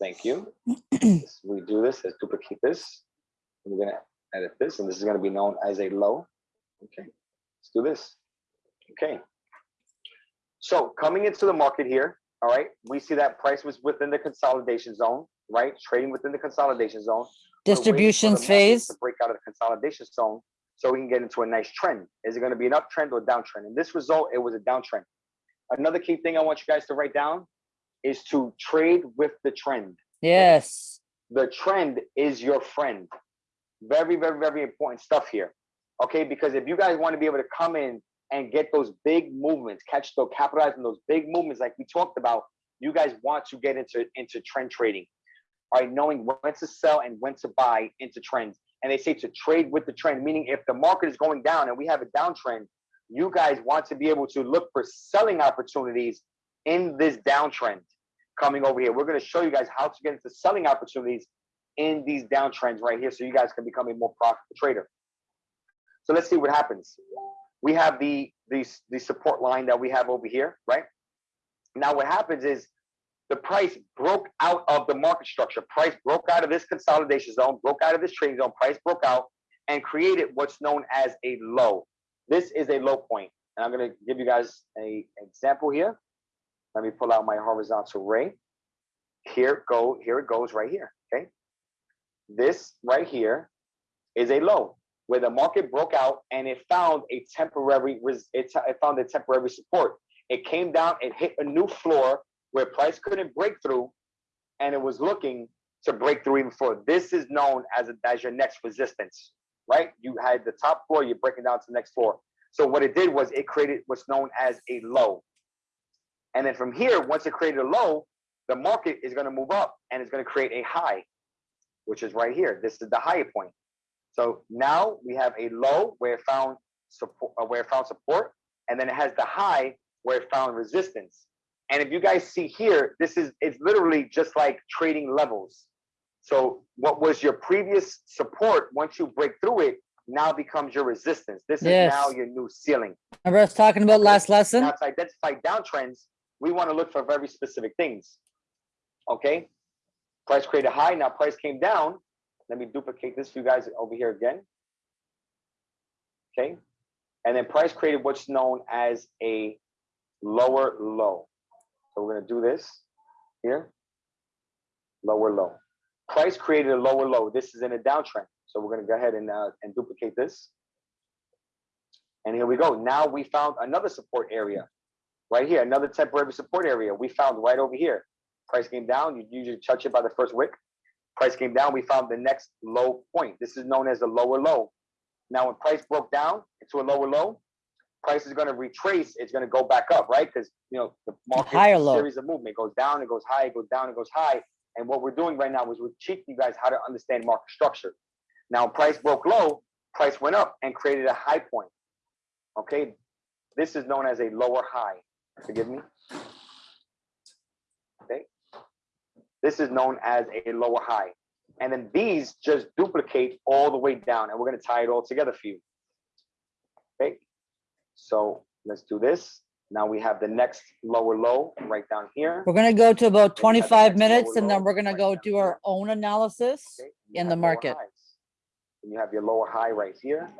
Thank you. we do this. Let's duplicate this. We're going to edit this, and this is going to be known as a low. Okay. Let's do this. Okay. So coming into the market here, all right, we see that price was within the consolidation zone, right? Trading within the consolidation zone. We're waiting for the Distributions phase. To break out of the consolidation zone so we can get into a nice trend. Is it going to be an uptrend or a downtrend? In this result, it was a downtrend. Another key thing I want you guys to write down is to trade with the trend. Yes. The trend is your friend. Very, very, very important stuff here. Okay, because if you guys want to be able to come in and get those big movements, catch those, capitalize on those big movements like we talked about, you guys want to get into into trend trading. All right, knowing when to sell and when to buy into trends. And they say to trade with the trend, meaning if the market is going down and we have a downtrend, you guys want to be able to look for selling opportunities in this downtrend coming over here. We're going to show you guys how to get into selling opportunities in these downtrends right here so you guys can become a more profitable trader. So let's see what happens. We have the, the, the support line that we have over here, right? Now what happens is the price broke out of the market structure. Price broke out of this consolidation zone, broke out of this trading zone, price broke out and created what's known as a low. This is a low point. And I'm going to give you guys a example here. Let me pull out my horizontal ray. Here go, here it goes right here. Okay. This right here is a low where the market broke out and it found a temporary it, it found a temporary support. It came down, it hit a new floor where price couldn't break through, and it was looking to break through even further. This is known as a, as your next resistance, right? You had the top floor, you're breaking down to the next floor. So what it did was it created what's known as a low. And then from here, once it created a low, the market is going to move up and it's going to create a high, which is right here. This is the higher point. So now we have a low where it found support, uh, where it found support, and then it has the high where it found resistance. And if you guys see here, this is it's literally just like trading levels. So what was your previous support, once you break through it, now becomes your resistance. This is now your new ceiling. Remember I was talking about last lesson? Now to identify downtrends, we want to look for very specific things. Okay, price created a high. Now price came down. Let me duplicate this for you guys over here again. Okay, and then price created what's known as a lower low. So we're gonna do this here. Lower low. Price created a lower low. This is in a downtrend. So we're gonna go ahead and uh, and duplicate this. And here we go. Now we found another support area right here, another temporary support area. We found right over here. Price came down. You usually touch it by the first wick. Price came down. We found the next low point. This is known as the lower low. Now, when price broke down into a lower low, price is going to retrace. It's going to go back up, right? Because you know the market Higher low. series of movement. It goes down, it goes high, it goes down, it goes high. And what we're doing right now is we're teaching you guys how to understand market structure. Now, price broke low, price went up and created a high point. Okay, this is known as a lower high. Forgive me. Okay, this is known as a lower high. And then these just duplicate all the way down, and we're going to tie it all together for you. Okay, so let's do this. Now we have the next lower low right down here. We're gonna go to about Then we have the twenty-five minutes and then we're gonna right go do our own analysis. Okay, in the market. And you have your lower high right here,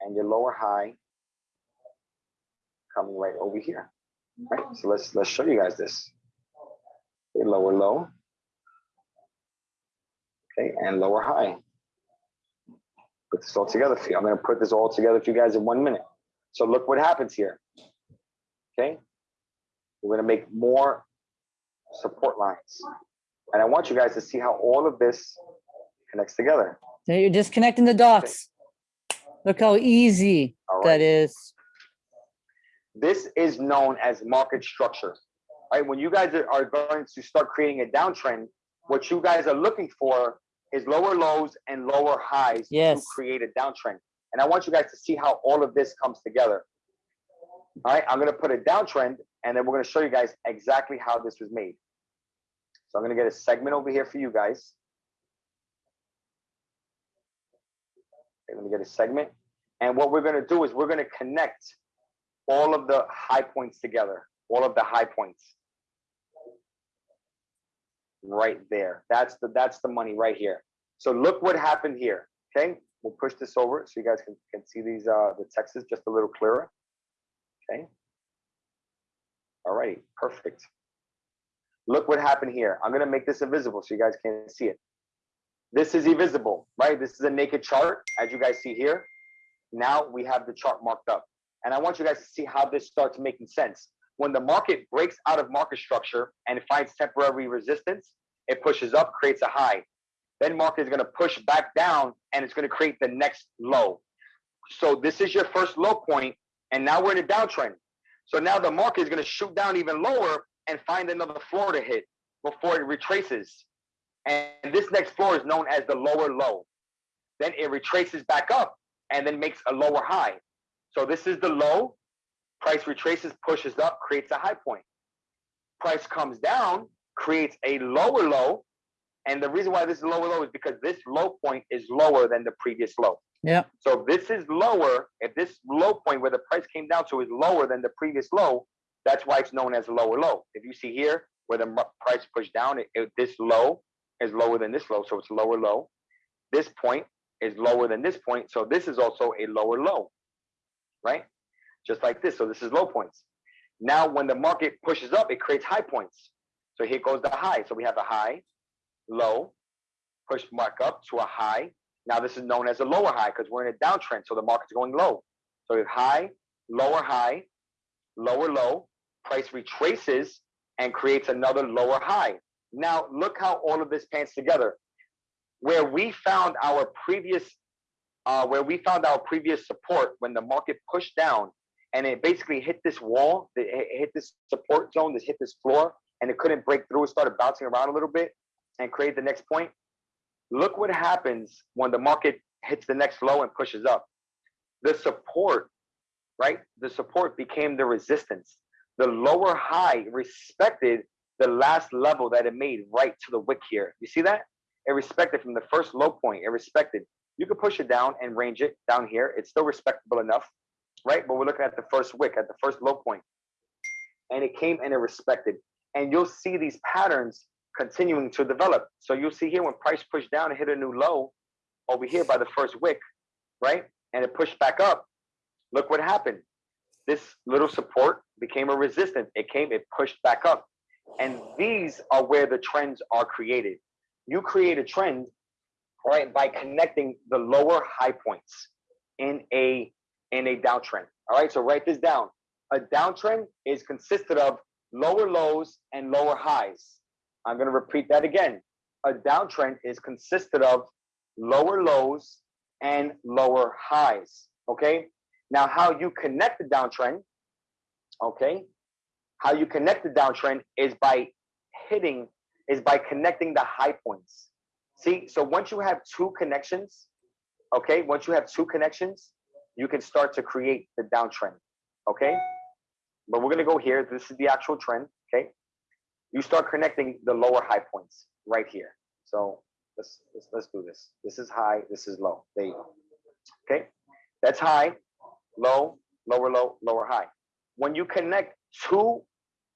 and your lower high coming right over here. Right. So let's let's show you guys this. Okay, lower low. Okay, and lower high. Put this all together for you. I'm gonna put this all together for you guys in one minute. So look what happens here. Okay, we're gonna make more support lines, and I want you guys to see how all of this connects together. So You're just connecting the dots. Look how easy All that right. is. This is known as market structure, right? When you guys are- are going to start creating a downtrend, what you guys are looking for is lower lows and lower highs to create a downtrend. And I want you guys to see how all of this comes together. All right, I'm gonna put a downtrend and then we're gonna show you guys exactly how this was made. So I'm gonna get a segment over here for you guys. Okay, let me get a segment. And what we're gonna do is we're gonna connect all of the high points together, all of the high points. Right there. That's the that's the money right here. So look what happened here. Okay, we'll push this over so you guys can, can see these uh the texts just a little clearer. Okay. All right, perfect. Look what happened here. I'm gonna make this invisible so you guys can't see it. This is invisible, right? This is a naked chart, as you guys see here. Now we have the chart marked up. And I want you guys to see how this starts making sense. When the market breaks out of market structure and finds temporary resistance, it pushes up, creates a high. Then market is going to push back down and it's going to create the next low. So this is your first low point, and now we're in a downtrend. So now the market is going to shoot down even lower and find another floor to hit before it retraces. And this next floor is known as the lower low. Then it retraces back up and then makes a lower high. So this is the low. Price retraces, pushes up, creates a high point. Price comes down, creates a lower low. And the reason why this is lower low is because this low point is lower than the previous low. Yeah. So if this is lower, if this low point where the price came down to is lower than the previous low, that's why it's known as lower low. If you see here where the price pushed down, it, it- this low is lower than this low, so it's lower low. This point is lower than this point, so this is also a lower low, right? Just like this, so this is low points. Now, when the market pushes up, it creates high points. So here goes the high. So we have a high, low, push mark up to a high. Now this is known as a lower high because we're in a downtrend, so the market's going low. So we have high, lower high, lower low, price retraces and creates another lower high. Now look how all of this pans together. Where we found our previous, uh, where we found our previous support when the market pushed down and it basically hit this wall, it it hit this support zone, this hit this floor, and it couldn't break through. It started bouncing around a little bit and create the next point. Look what happens when the market hits the next low and pushes up. The support, right? The support became the resistance. The lower high respected the last level that it made right to the wick here. You see that? It respected from the first low point. It respected. You could push it down and range it down here. It's still respectable enough, right? But we're looking at the first wick, at the first low point. And it came and it respected. And you'll see these patterns continuing to develop. So you'll see here when price pushed down and hit a new low over here by the first wick, right? And it pushed back up. Look what happened. This little support became a resistance. It came, it pushed back up. And these are where the trends are created. You create a trend, right, by connecting the lower high points in a in a downtrend. All right, so write this down. A downtrend is consisted of lower lows and lower highs. I'm going to repeat that again. A downtrend is consisted of lower lows and lower highs. Okay. Now, how you connect the downtrend, okay, how you connect the downtrend is by hitting, is by connecting the high points. See, so once you have two connections, okay, once you have two connections, you can start to create the downtrend. Okay. But we're going to go here. This is the actual trend. Okay you start connecting the lower high points right here. So let's, let's, let's do this. This is high, this is low. There you go. Okay, that's high, low, lower low, lower high. When you connect two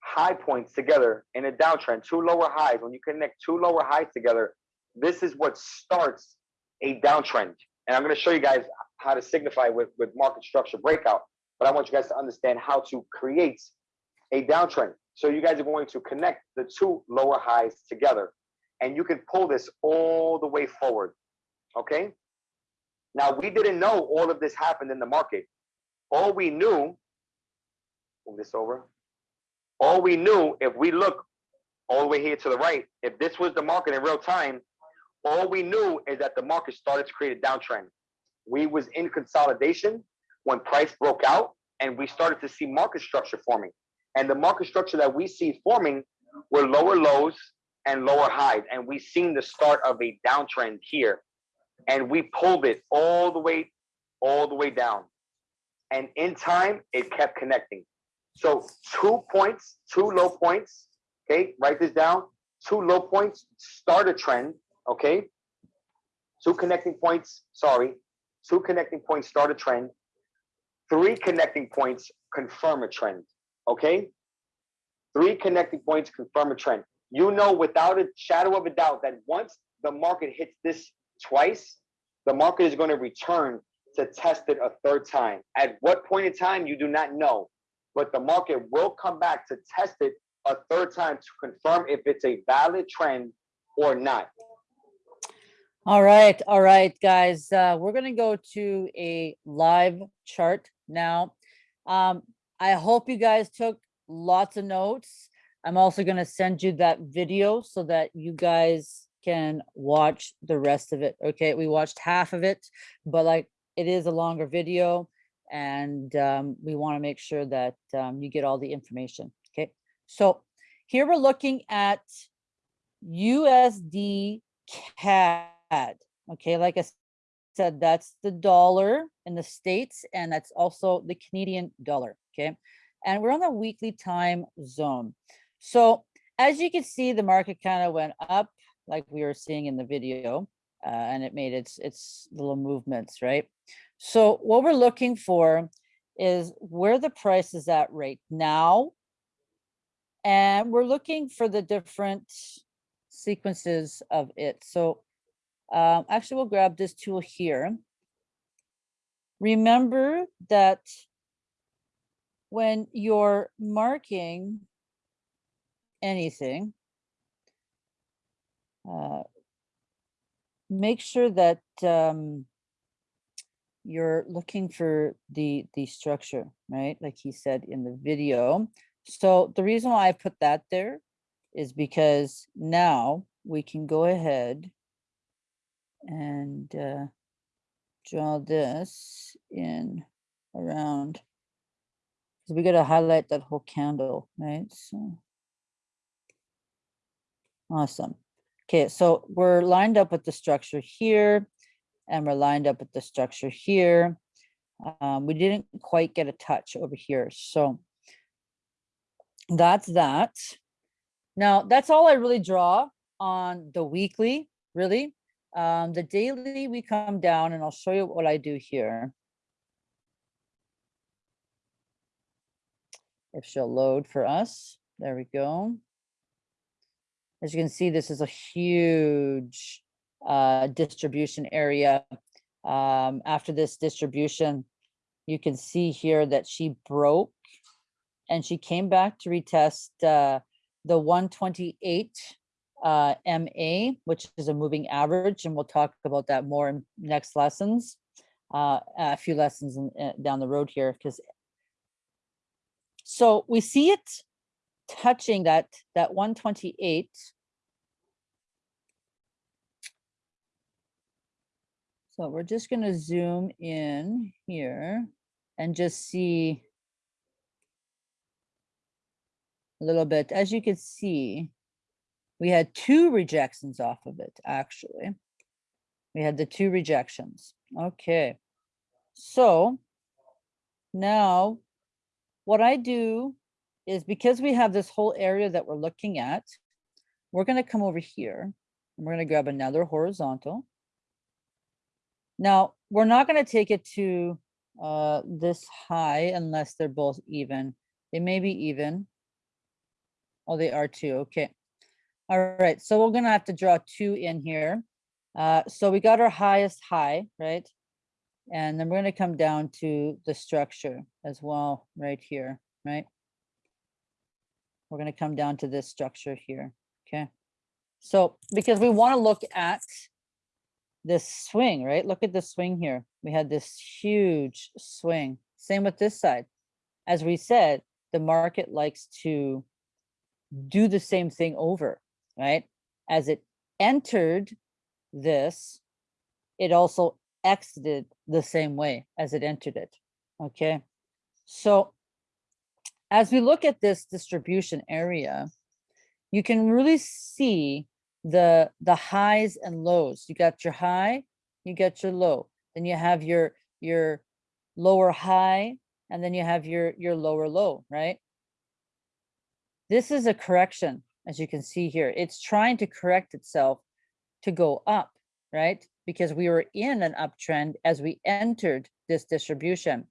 high points together in a downtrend, two lower highs, when you connect two lower highs together, this is what starts a downtrend. And I'm going to show you guys how to signify with, with market structure breakout. But I want you guys to understand how to create a downtrend. So you guys are going to connect the two lower highs together and you can pull this all the way forward. Okay. Now we didn't know all of this happened in the market. All we knew, move this over. All we knew, if we look all the way here to the right, if this was the market in real time, all we knew is that the market started to create a downtrend. We was in consolidation when price broke out and we started to see market structure forming. And the market structure that we see forming were lower lows and lower highs. And we seen the start of a downtrend here. And we pulled it all the way, all the way down. And in time, it kept connecting. So two points, two low points, okay, write this down. Two low points start a trend, okay? Two connecting points, sorry, two connecting points start a trend. Three connecting points confirm a trend, okay? Three connecting points confirm a trend. You know without a shadow of a doubt that once the market hits this twice, the market is going to return to test it a third time. At what point in time, you do not know, but the market will come back to test it a third time to confirm if it's a valid trend or not. All right, all right, guys, uh, we're gonna go to a live chart now. Um, I hope you guys took lots of notes. I'm also gonna send you that video so that you guys can watch the rest of it. Okay, we watched half of it, but like it is a longer video and um, we want to make sure that um, you get all the information. Okay, so here we're looking at USD CAD. Okay, like I said, that's the dollar in the States and that's also the Canadian dollar. Okay, and we're on the weekly time zone. So as you can see, the market kind of went up like we were seeing in the video uh, and it made its its little movements, right? So what we're looking for is where the price is at right now. And we're looking for the different sequences of it. So um, actually, we'll grab this tool here. Remember that when you're marking anything, uh, make sure that um, you're looking for the the structure, right? Like he said in the video. So the reason why I put that there is because now we can go ahead and uh, draw this in around. So we got to highlight that whole candle, right? So awesome. Okay, so we're lined up with the structure here and we're lined up with the structure here. Um, we didn't quite get a touch over here. So that's that. Now, that's all I really draw on the weekly, really. Um, the daily, we come down and I'll show you what I do here. If she'll load for us. There we go. As you can see, this is a huge uh, distribution area. Um, after this distribution, you can see here that she broke and she came back to retest uh, the 128 uh, MA, which is a moving average, and we'll talk about that more in next lessons, uh, a few lessons in, uh, down the road here. Because so we see it touching that that 128 So we're just going to zoom in here and just see a little bit. As you can see, we had two rejections off of it, actually. We had the two rejections. Okay. So now what I do is because we have this whole area that we're looking at, we're going to come over here and we're going to grab another horizontal. Now, we're not going to take it to uh, this high unless they're both even. They may be even. Oh, they are too. Okay. All right. So we're going to have to draw two in here. Uh, so we got our highest high, right? And then we're going to come down to the structure as well right here, right? We're going to come down to this structure here. Okay. So because we want to look at this swing, right? Look at the swing here. We had this huge swing. Same with this side. As we said, the market likes to do the same thing over, right? As it entered this, it also exited the same way as it entered it. Okay. So as we look at this distribution area, you can really see the, the highs and lows. You got your high, you got your low, then you have your, your lower high, and then you have your, your lower low, right? This is a correction, as you can see here. It's trying to correct itself to go up, right? Because we were in an uptrend as we entered this distribution.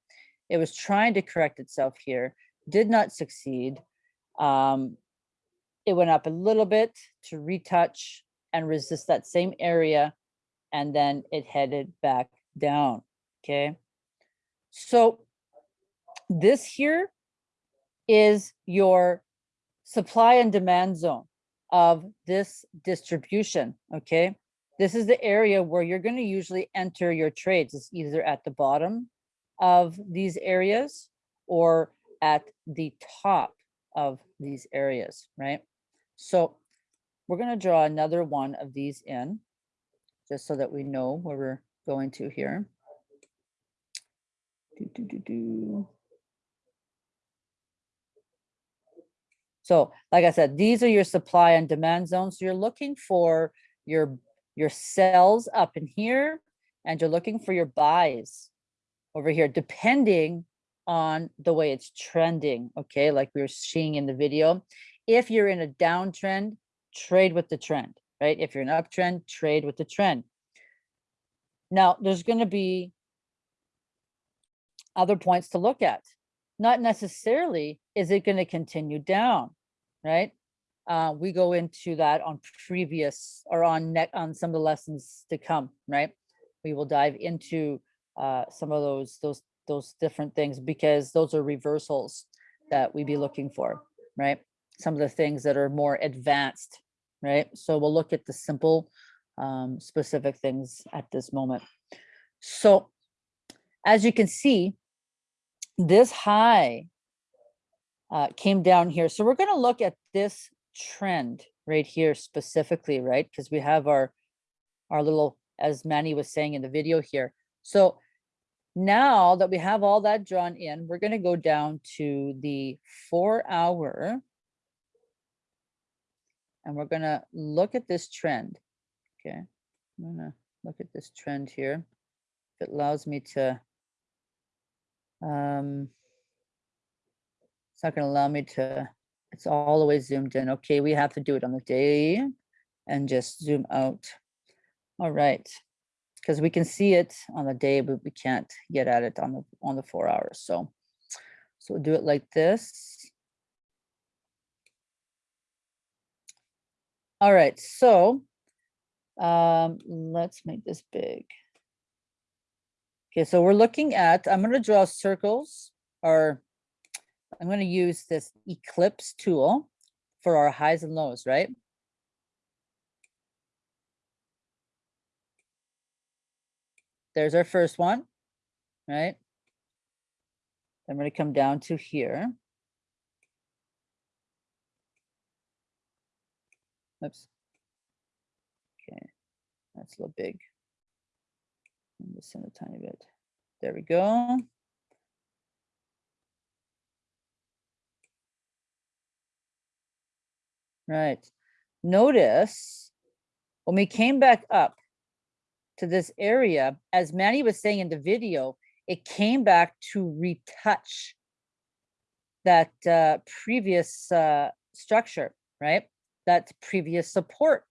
It was trying to correct itself here, did not succeed. Um, it went up a little bit to retouch and resist that same area, and then it headed back down, okay? So this here is your supply and demand zone of this distribution, okay? This is the area where you're gonna usually enter your trades. It's either at the bottom of these areas or at the top of these areas, right? So we're gonna draw another one of these in, just so that we know where we're going to here. Do, do, do, do. So like I said, these are your supply and demand zones. You're looking for your, your sells up in here and you're looking for your buys over here, depending on the way it's trending, okay? Like we were seeing in the video. If you're in a downtrend, trade with the trend, right? If you're an uptrend, trade with the trend. Now, there's gonna be other points to look at. Not necessarily is it going to continue down, right? Uh, we go into that on previous or on net on some of the lessons to come, right? We will dive into uh, some of those those those different things because those are reversals that we be looking for, right? Some of the things that are more advanced, right? So we'll look at the simple, um, specific things at this moment. So as you can see, this high uh, came down here. So we're going to look at this trend right here specifically, right? Because we have our, our little, as Manny was saying in the video here. So now that we have all that drawn in, we're going to go down to the four hour. And we're going to look at this trend. Okay. I'm going to look at this trend here. It allows me to um, it's not going to allow me to, it's way zoomed in. Okay, we have to do it on the day and just zoom out. All right, because we can see it on the day, but we can't get at it on the on the four hours. So, so we'll do it like this. All right, so um, let's make this big. Okay, so we're looking at, I'm going to draw circles or I'm going to use this eclipse tool for our highs and lows, right? There's our first one, right? I'm going to come down to here. Oops. Okay, that's a little big. Just in a tiny bit. There we go. Right. Notice when we came back up to this area, as Manny was saying in the video, it came back to retouch that uh, previous uh, structure, right? That previous support,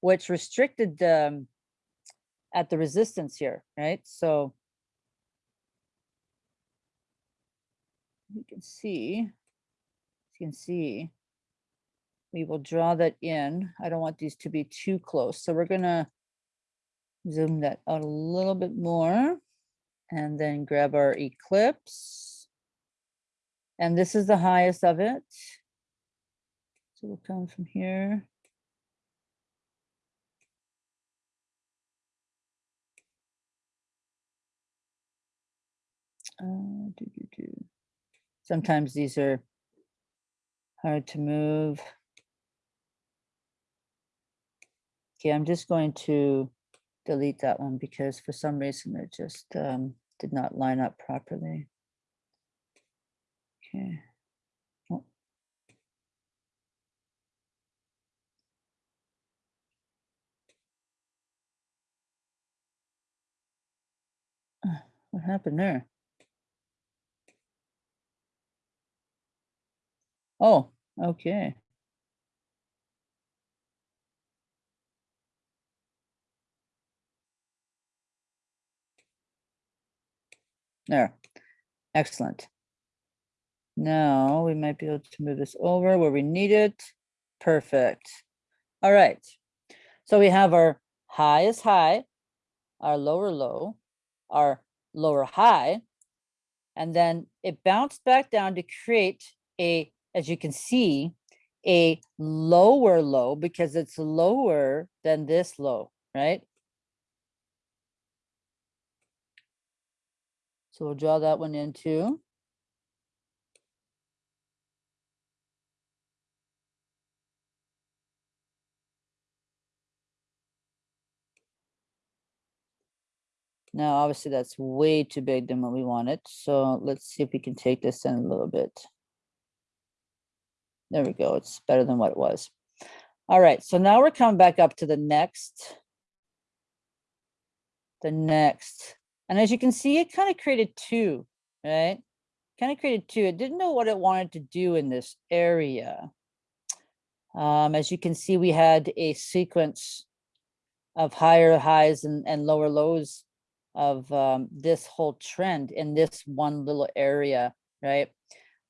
which restricted um, at the resistance here, right? So you can see, you can see, we will draw that in. I don't want these to be too close. So we're gonna zoom that out a little bit more and then grab our eclipse. And this is the highest of it. So we'll come from here. Uh, do, do, do. Sometimes these are hard to move. Okay, I'm just going to delete that one because for some reason it just um, did not line up properly. Okay. Oh. Uh, What happened there? Oh, okay. There, excellent. Now we might be able to move this over where we need it. Perfect. All right. So we have our high is high, our lower low, our lower high, and then it bounced back down to create a, as you can see, a lower low because it's lower than this low, right? So we'll draw that one in too. Now, obviously, that's way too big than what we wanted. So let's see if we can take this in a little bit. There we go. It's better than what it was. All right, so now we're coming back up to the next. The next. And as you can see, it kind of created two, right? Kind of created two. It didn't know what it wanted to do in this area. Um, as you can see, we had a sequence of higher highs and, and lower lows of um, this whole trend in this one little area, right?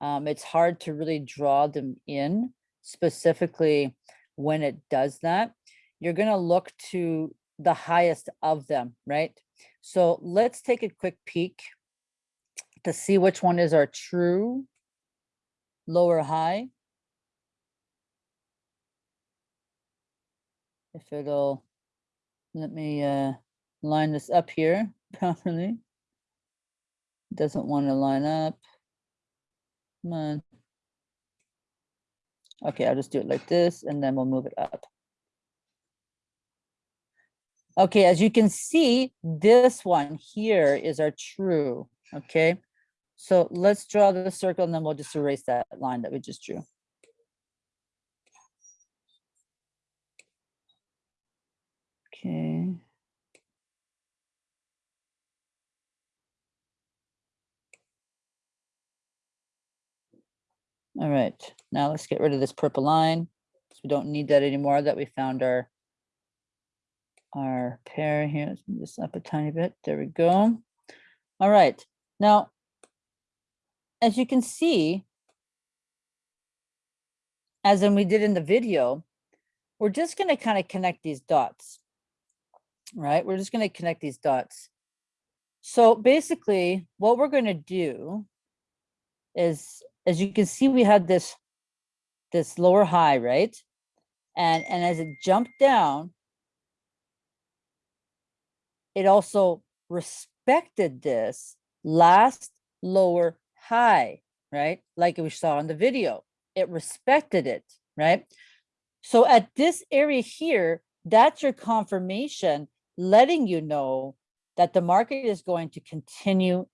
Um, it's hard to really draw them in specifically when it does that. You're gonna look to the highest of them, right? So let's take a quick peek to see which one is our true lower high. If it'll, let me uh, line this up here properly. Doesn't want to line up. Come on. Okay, I'll just do it like this and then we'll move it up. Okay, as you can see, this one here is our true, okay? So let's draw the circle and then we'll just erase that line that we just drew. Okay. All right, now let's get rid of this purple line. 'cause We don't need that anymore that we found our our pair here. Let's move this up a tiny bit. There we go. All right, now, as you can see, as in we did in the video, we're just going to kind of connect these dots, right? We're just going to connect these dots. So basically, what we're going to do is, as you can see, we had this this lower high, right? And and as it jumped down, it also respected this last lower high, right? Like we saw in the video, it respected it, right? So at this area here, that's your confirmation, letting you know that the market is going to continue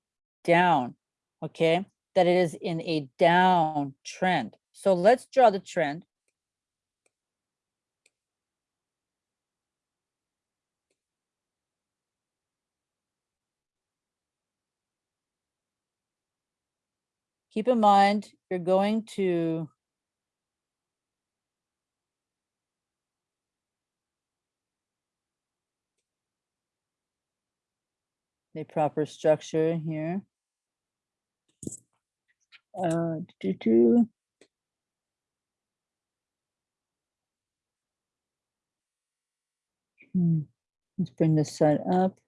down, okay? That it is in a down trend. So let's draw the trend. keep in mind, you're going to the proper structure here. Uh, do, do. Hmm, Let's bring this side up.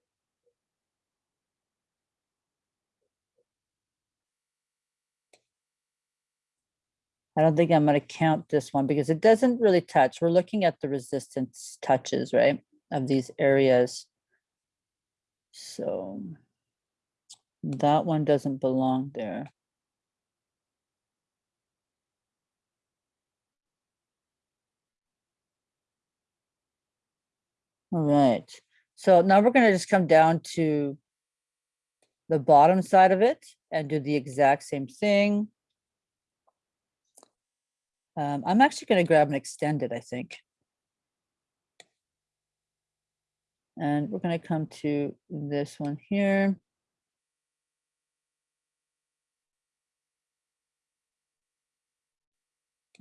I don't think I'm gonna count this one because it doesn't really touch. We're looking at the resistance touches, right, of these areas. So that one doesn't belong there. All right, so now we're gonna just come down to the bottom side of it and do the exact same thing. Um, I'm actually gonna grab an extended, I think. And we're gonna come to this one here.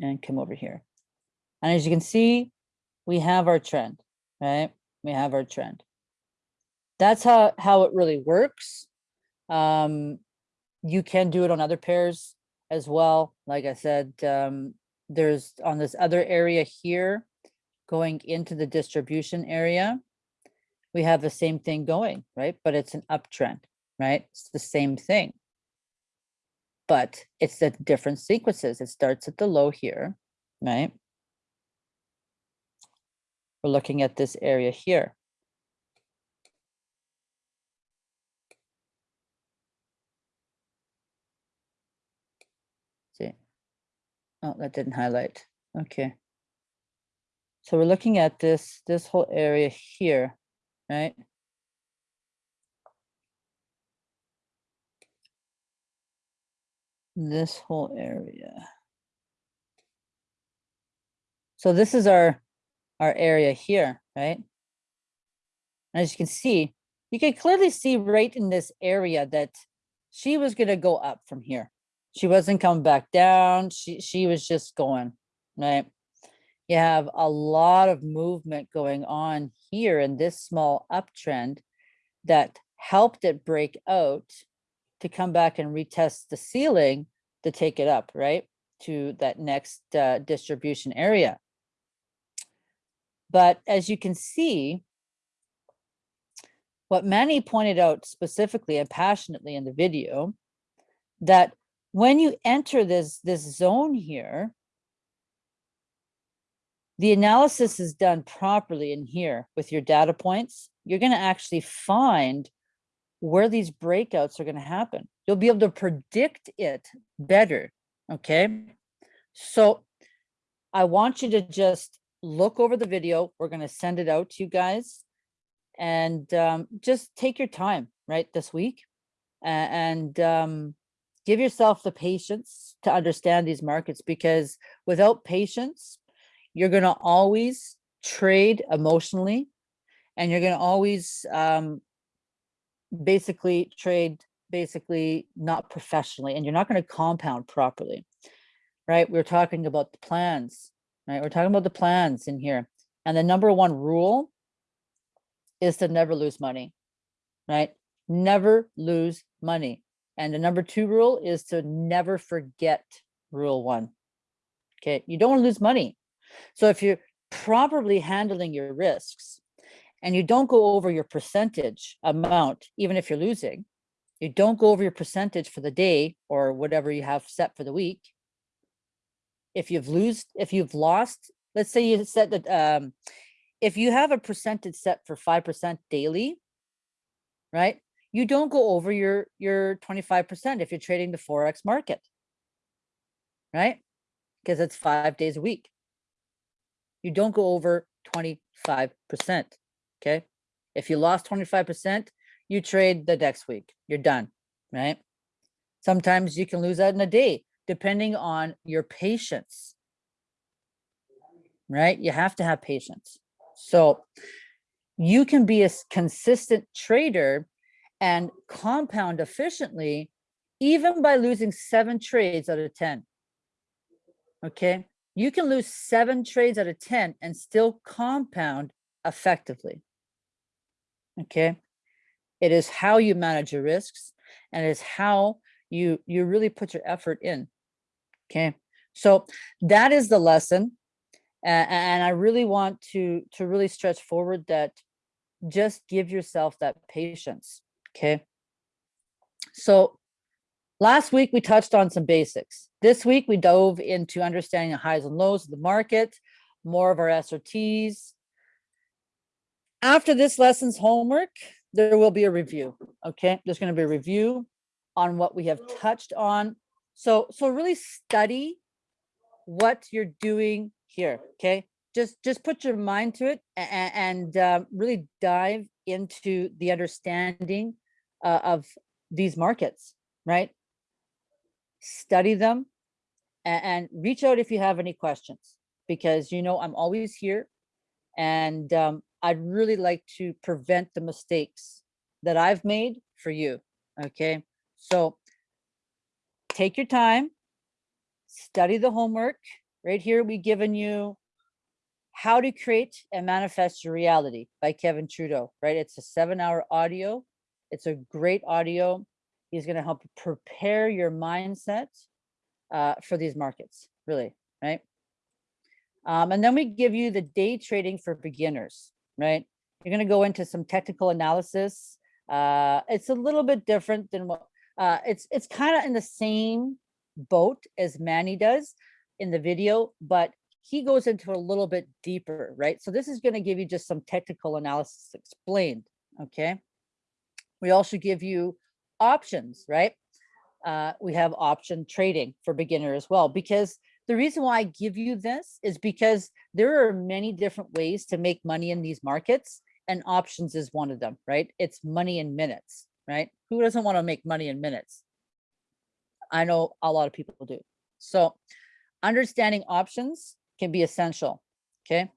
And come over here. And as you can see, we have our trend, right? We have our trend. That's how, how it really works. Um, you can do it on other pairs as well. Like I said, um, there's on this other area here, going into the distribution area. We have the same thing going, right? But it's an uptrend, right? It's the same thing. But it's the different sequences. It starts at the low here, right? We're looking at this area here. See, oh, that didn't highlight. Okay. So we're looking at this, this whole area here, right? This whole area. So this is our, our area here, right? As you can see, you can clearly see right in this area that she was gonna go up from here. She wasn't coming back down. She, she was just going, right? You have a lot of movement going on here in this small uptrend that helped it break out to come back and retest the ceiling to take it up, right? To that next uh, distribution area. But as you can see, what Manny pointed out specifically and passionately in the video, that when you enter this, this zone here, the analysis is done properly in here with your data points, you're going to actually find where these breakouts are going to happen. You'll be able to predict it better. Okay. So I want you to just look over the video. We're going to send it out to you guys. And um, just take your time right this week. And um, give yourself the patience to understand these markets because without patience, you're going to always trade emotionally and you're going to always um, basically trade basically not professionally and you're not going to compound properly right? We're talking about the plans right? We're talking about the plans in here. And the number one rule is to never lose money right? Never lose money. And the number two rule is to never forget rule one okay? You don't want to lose money. So if you're properly handling your risks and you don't go over your percentage amount, even if you're losing, you don't go over your percentage for the day or whatever you have set for the week. If you've lose, if you've lost, let's say you set that, um, if you have a percentage set for 5% daily, right? You don't go over your, your 25% if you're trading the Forex market, right? Because it's five days a week you don't go over 25%. Okay. If you lost 25%, you trade the next week. You're done. Right. Sometimes you can lose that in a day, depending on your patience. Right. You have to have patience. So you can be a consistent trader and compound efficiently, even by losing seven trades out of 10. Okay you can lose seven trades out of 10 and still compound effectively. Okay. It is how you manage your risks and it is how you, you really put your effort in. Okay. So that is the lesson. A- and I really want to, to really stretch forward that just give yourself that patience. Okay. So Last week, we touched on some basics. This week, we dove into understanding the highs and lows of the market, more of our SRTs. After this lesson's homework, there will be a review, okay? There's gonna be a review on what we have touched on. So, so really study what you're doing here, okay? Just, just put your mind to it a- a- and um, really dive into the understanding uh, of these markets, right? study them, and, and reach out if you have any questions because you know I'm always here and um, I'd really like to prevent the mistakes that I've made for you. Okay, so take your time, study the homework. Right here, we've given you how to create and manifest your reality by Kevin Trudeau, right? It's a seven hour audio. It's a great audio. He's going to help prepare your mindset uh, for these markets, really, right? Um, and then we give you the day trading for beginners, right? You're going to go into some technical analysis. Uh, it's a little bit different than what uh, it's it's kind of in the same boat as Manny does in the video, but he goes into a little bit deeper, right? So this is going to give you just some technical analysis explained, okay? We also give you options, right? Uh, we have option trading for beginner as well, because the reason why I give you this is because there are many different ways to make money in these markets and options is one of them, right? It's money in minutes, right? Who doesn't want to make money in minutes? I know a lot of people do. So understanding options can be essential, okay?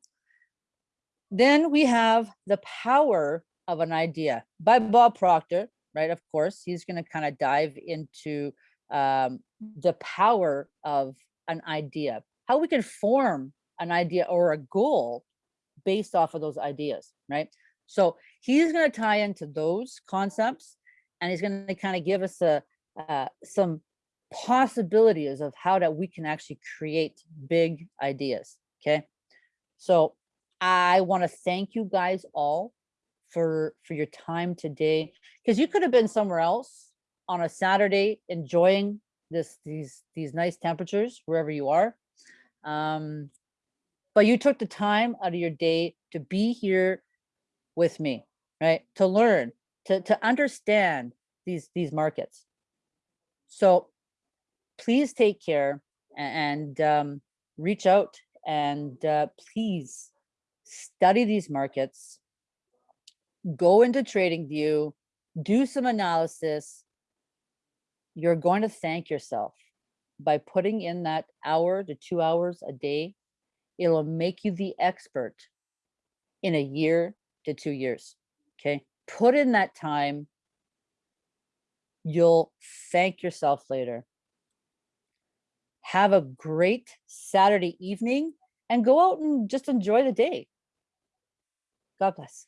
Then we have the power of an idea by Bob Proctor, right? Of course, he's going to kind of dive into um, the power of an idea, how we can form an idea or a goal based off of those ideas, right? So he's going to tie into those concepts and he's going to kind of give us a uh, some possibilities of how that we can actually create big ideas. Okay. So I want to thank you guys all for for your time today because you could have been somewhere else on a Saturday enjoying this these these nice temperatures wherever you are. Um, but you took the time out of your day to be here with me, right? To learn, to to understand these these markets. So please take care and um, reach out and uh, please study these markets, go into TradingView, do some analysis. You're going to thank yourself by putting in that hour to two hours a day. It'll make you the expert in a year to two years. Okay. Put in that time. You'll thank yourself later. Have a great Saturday evening and go out and just enjoy the day. God bless.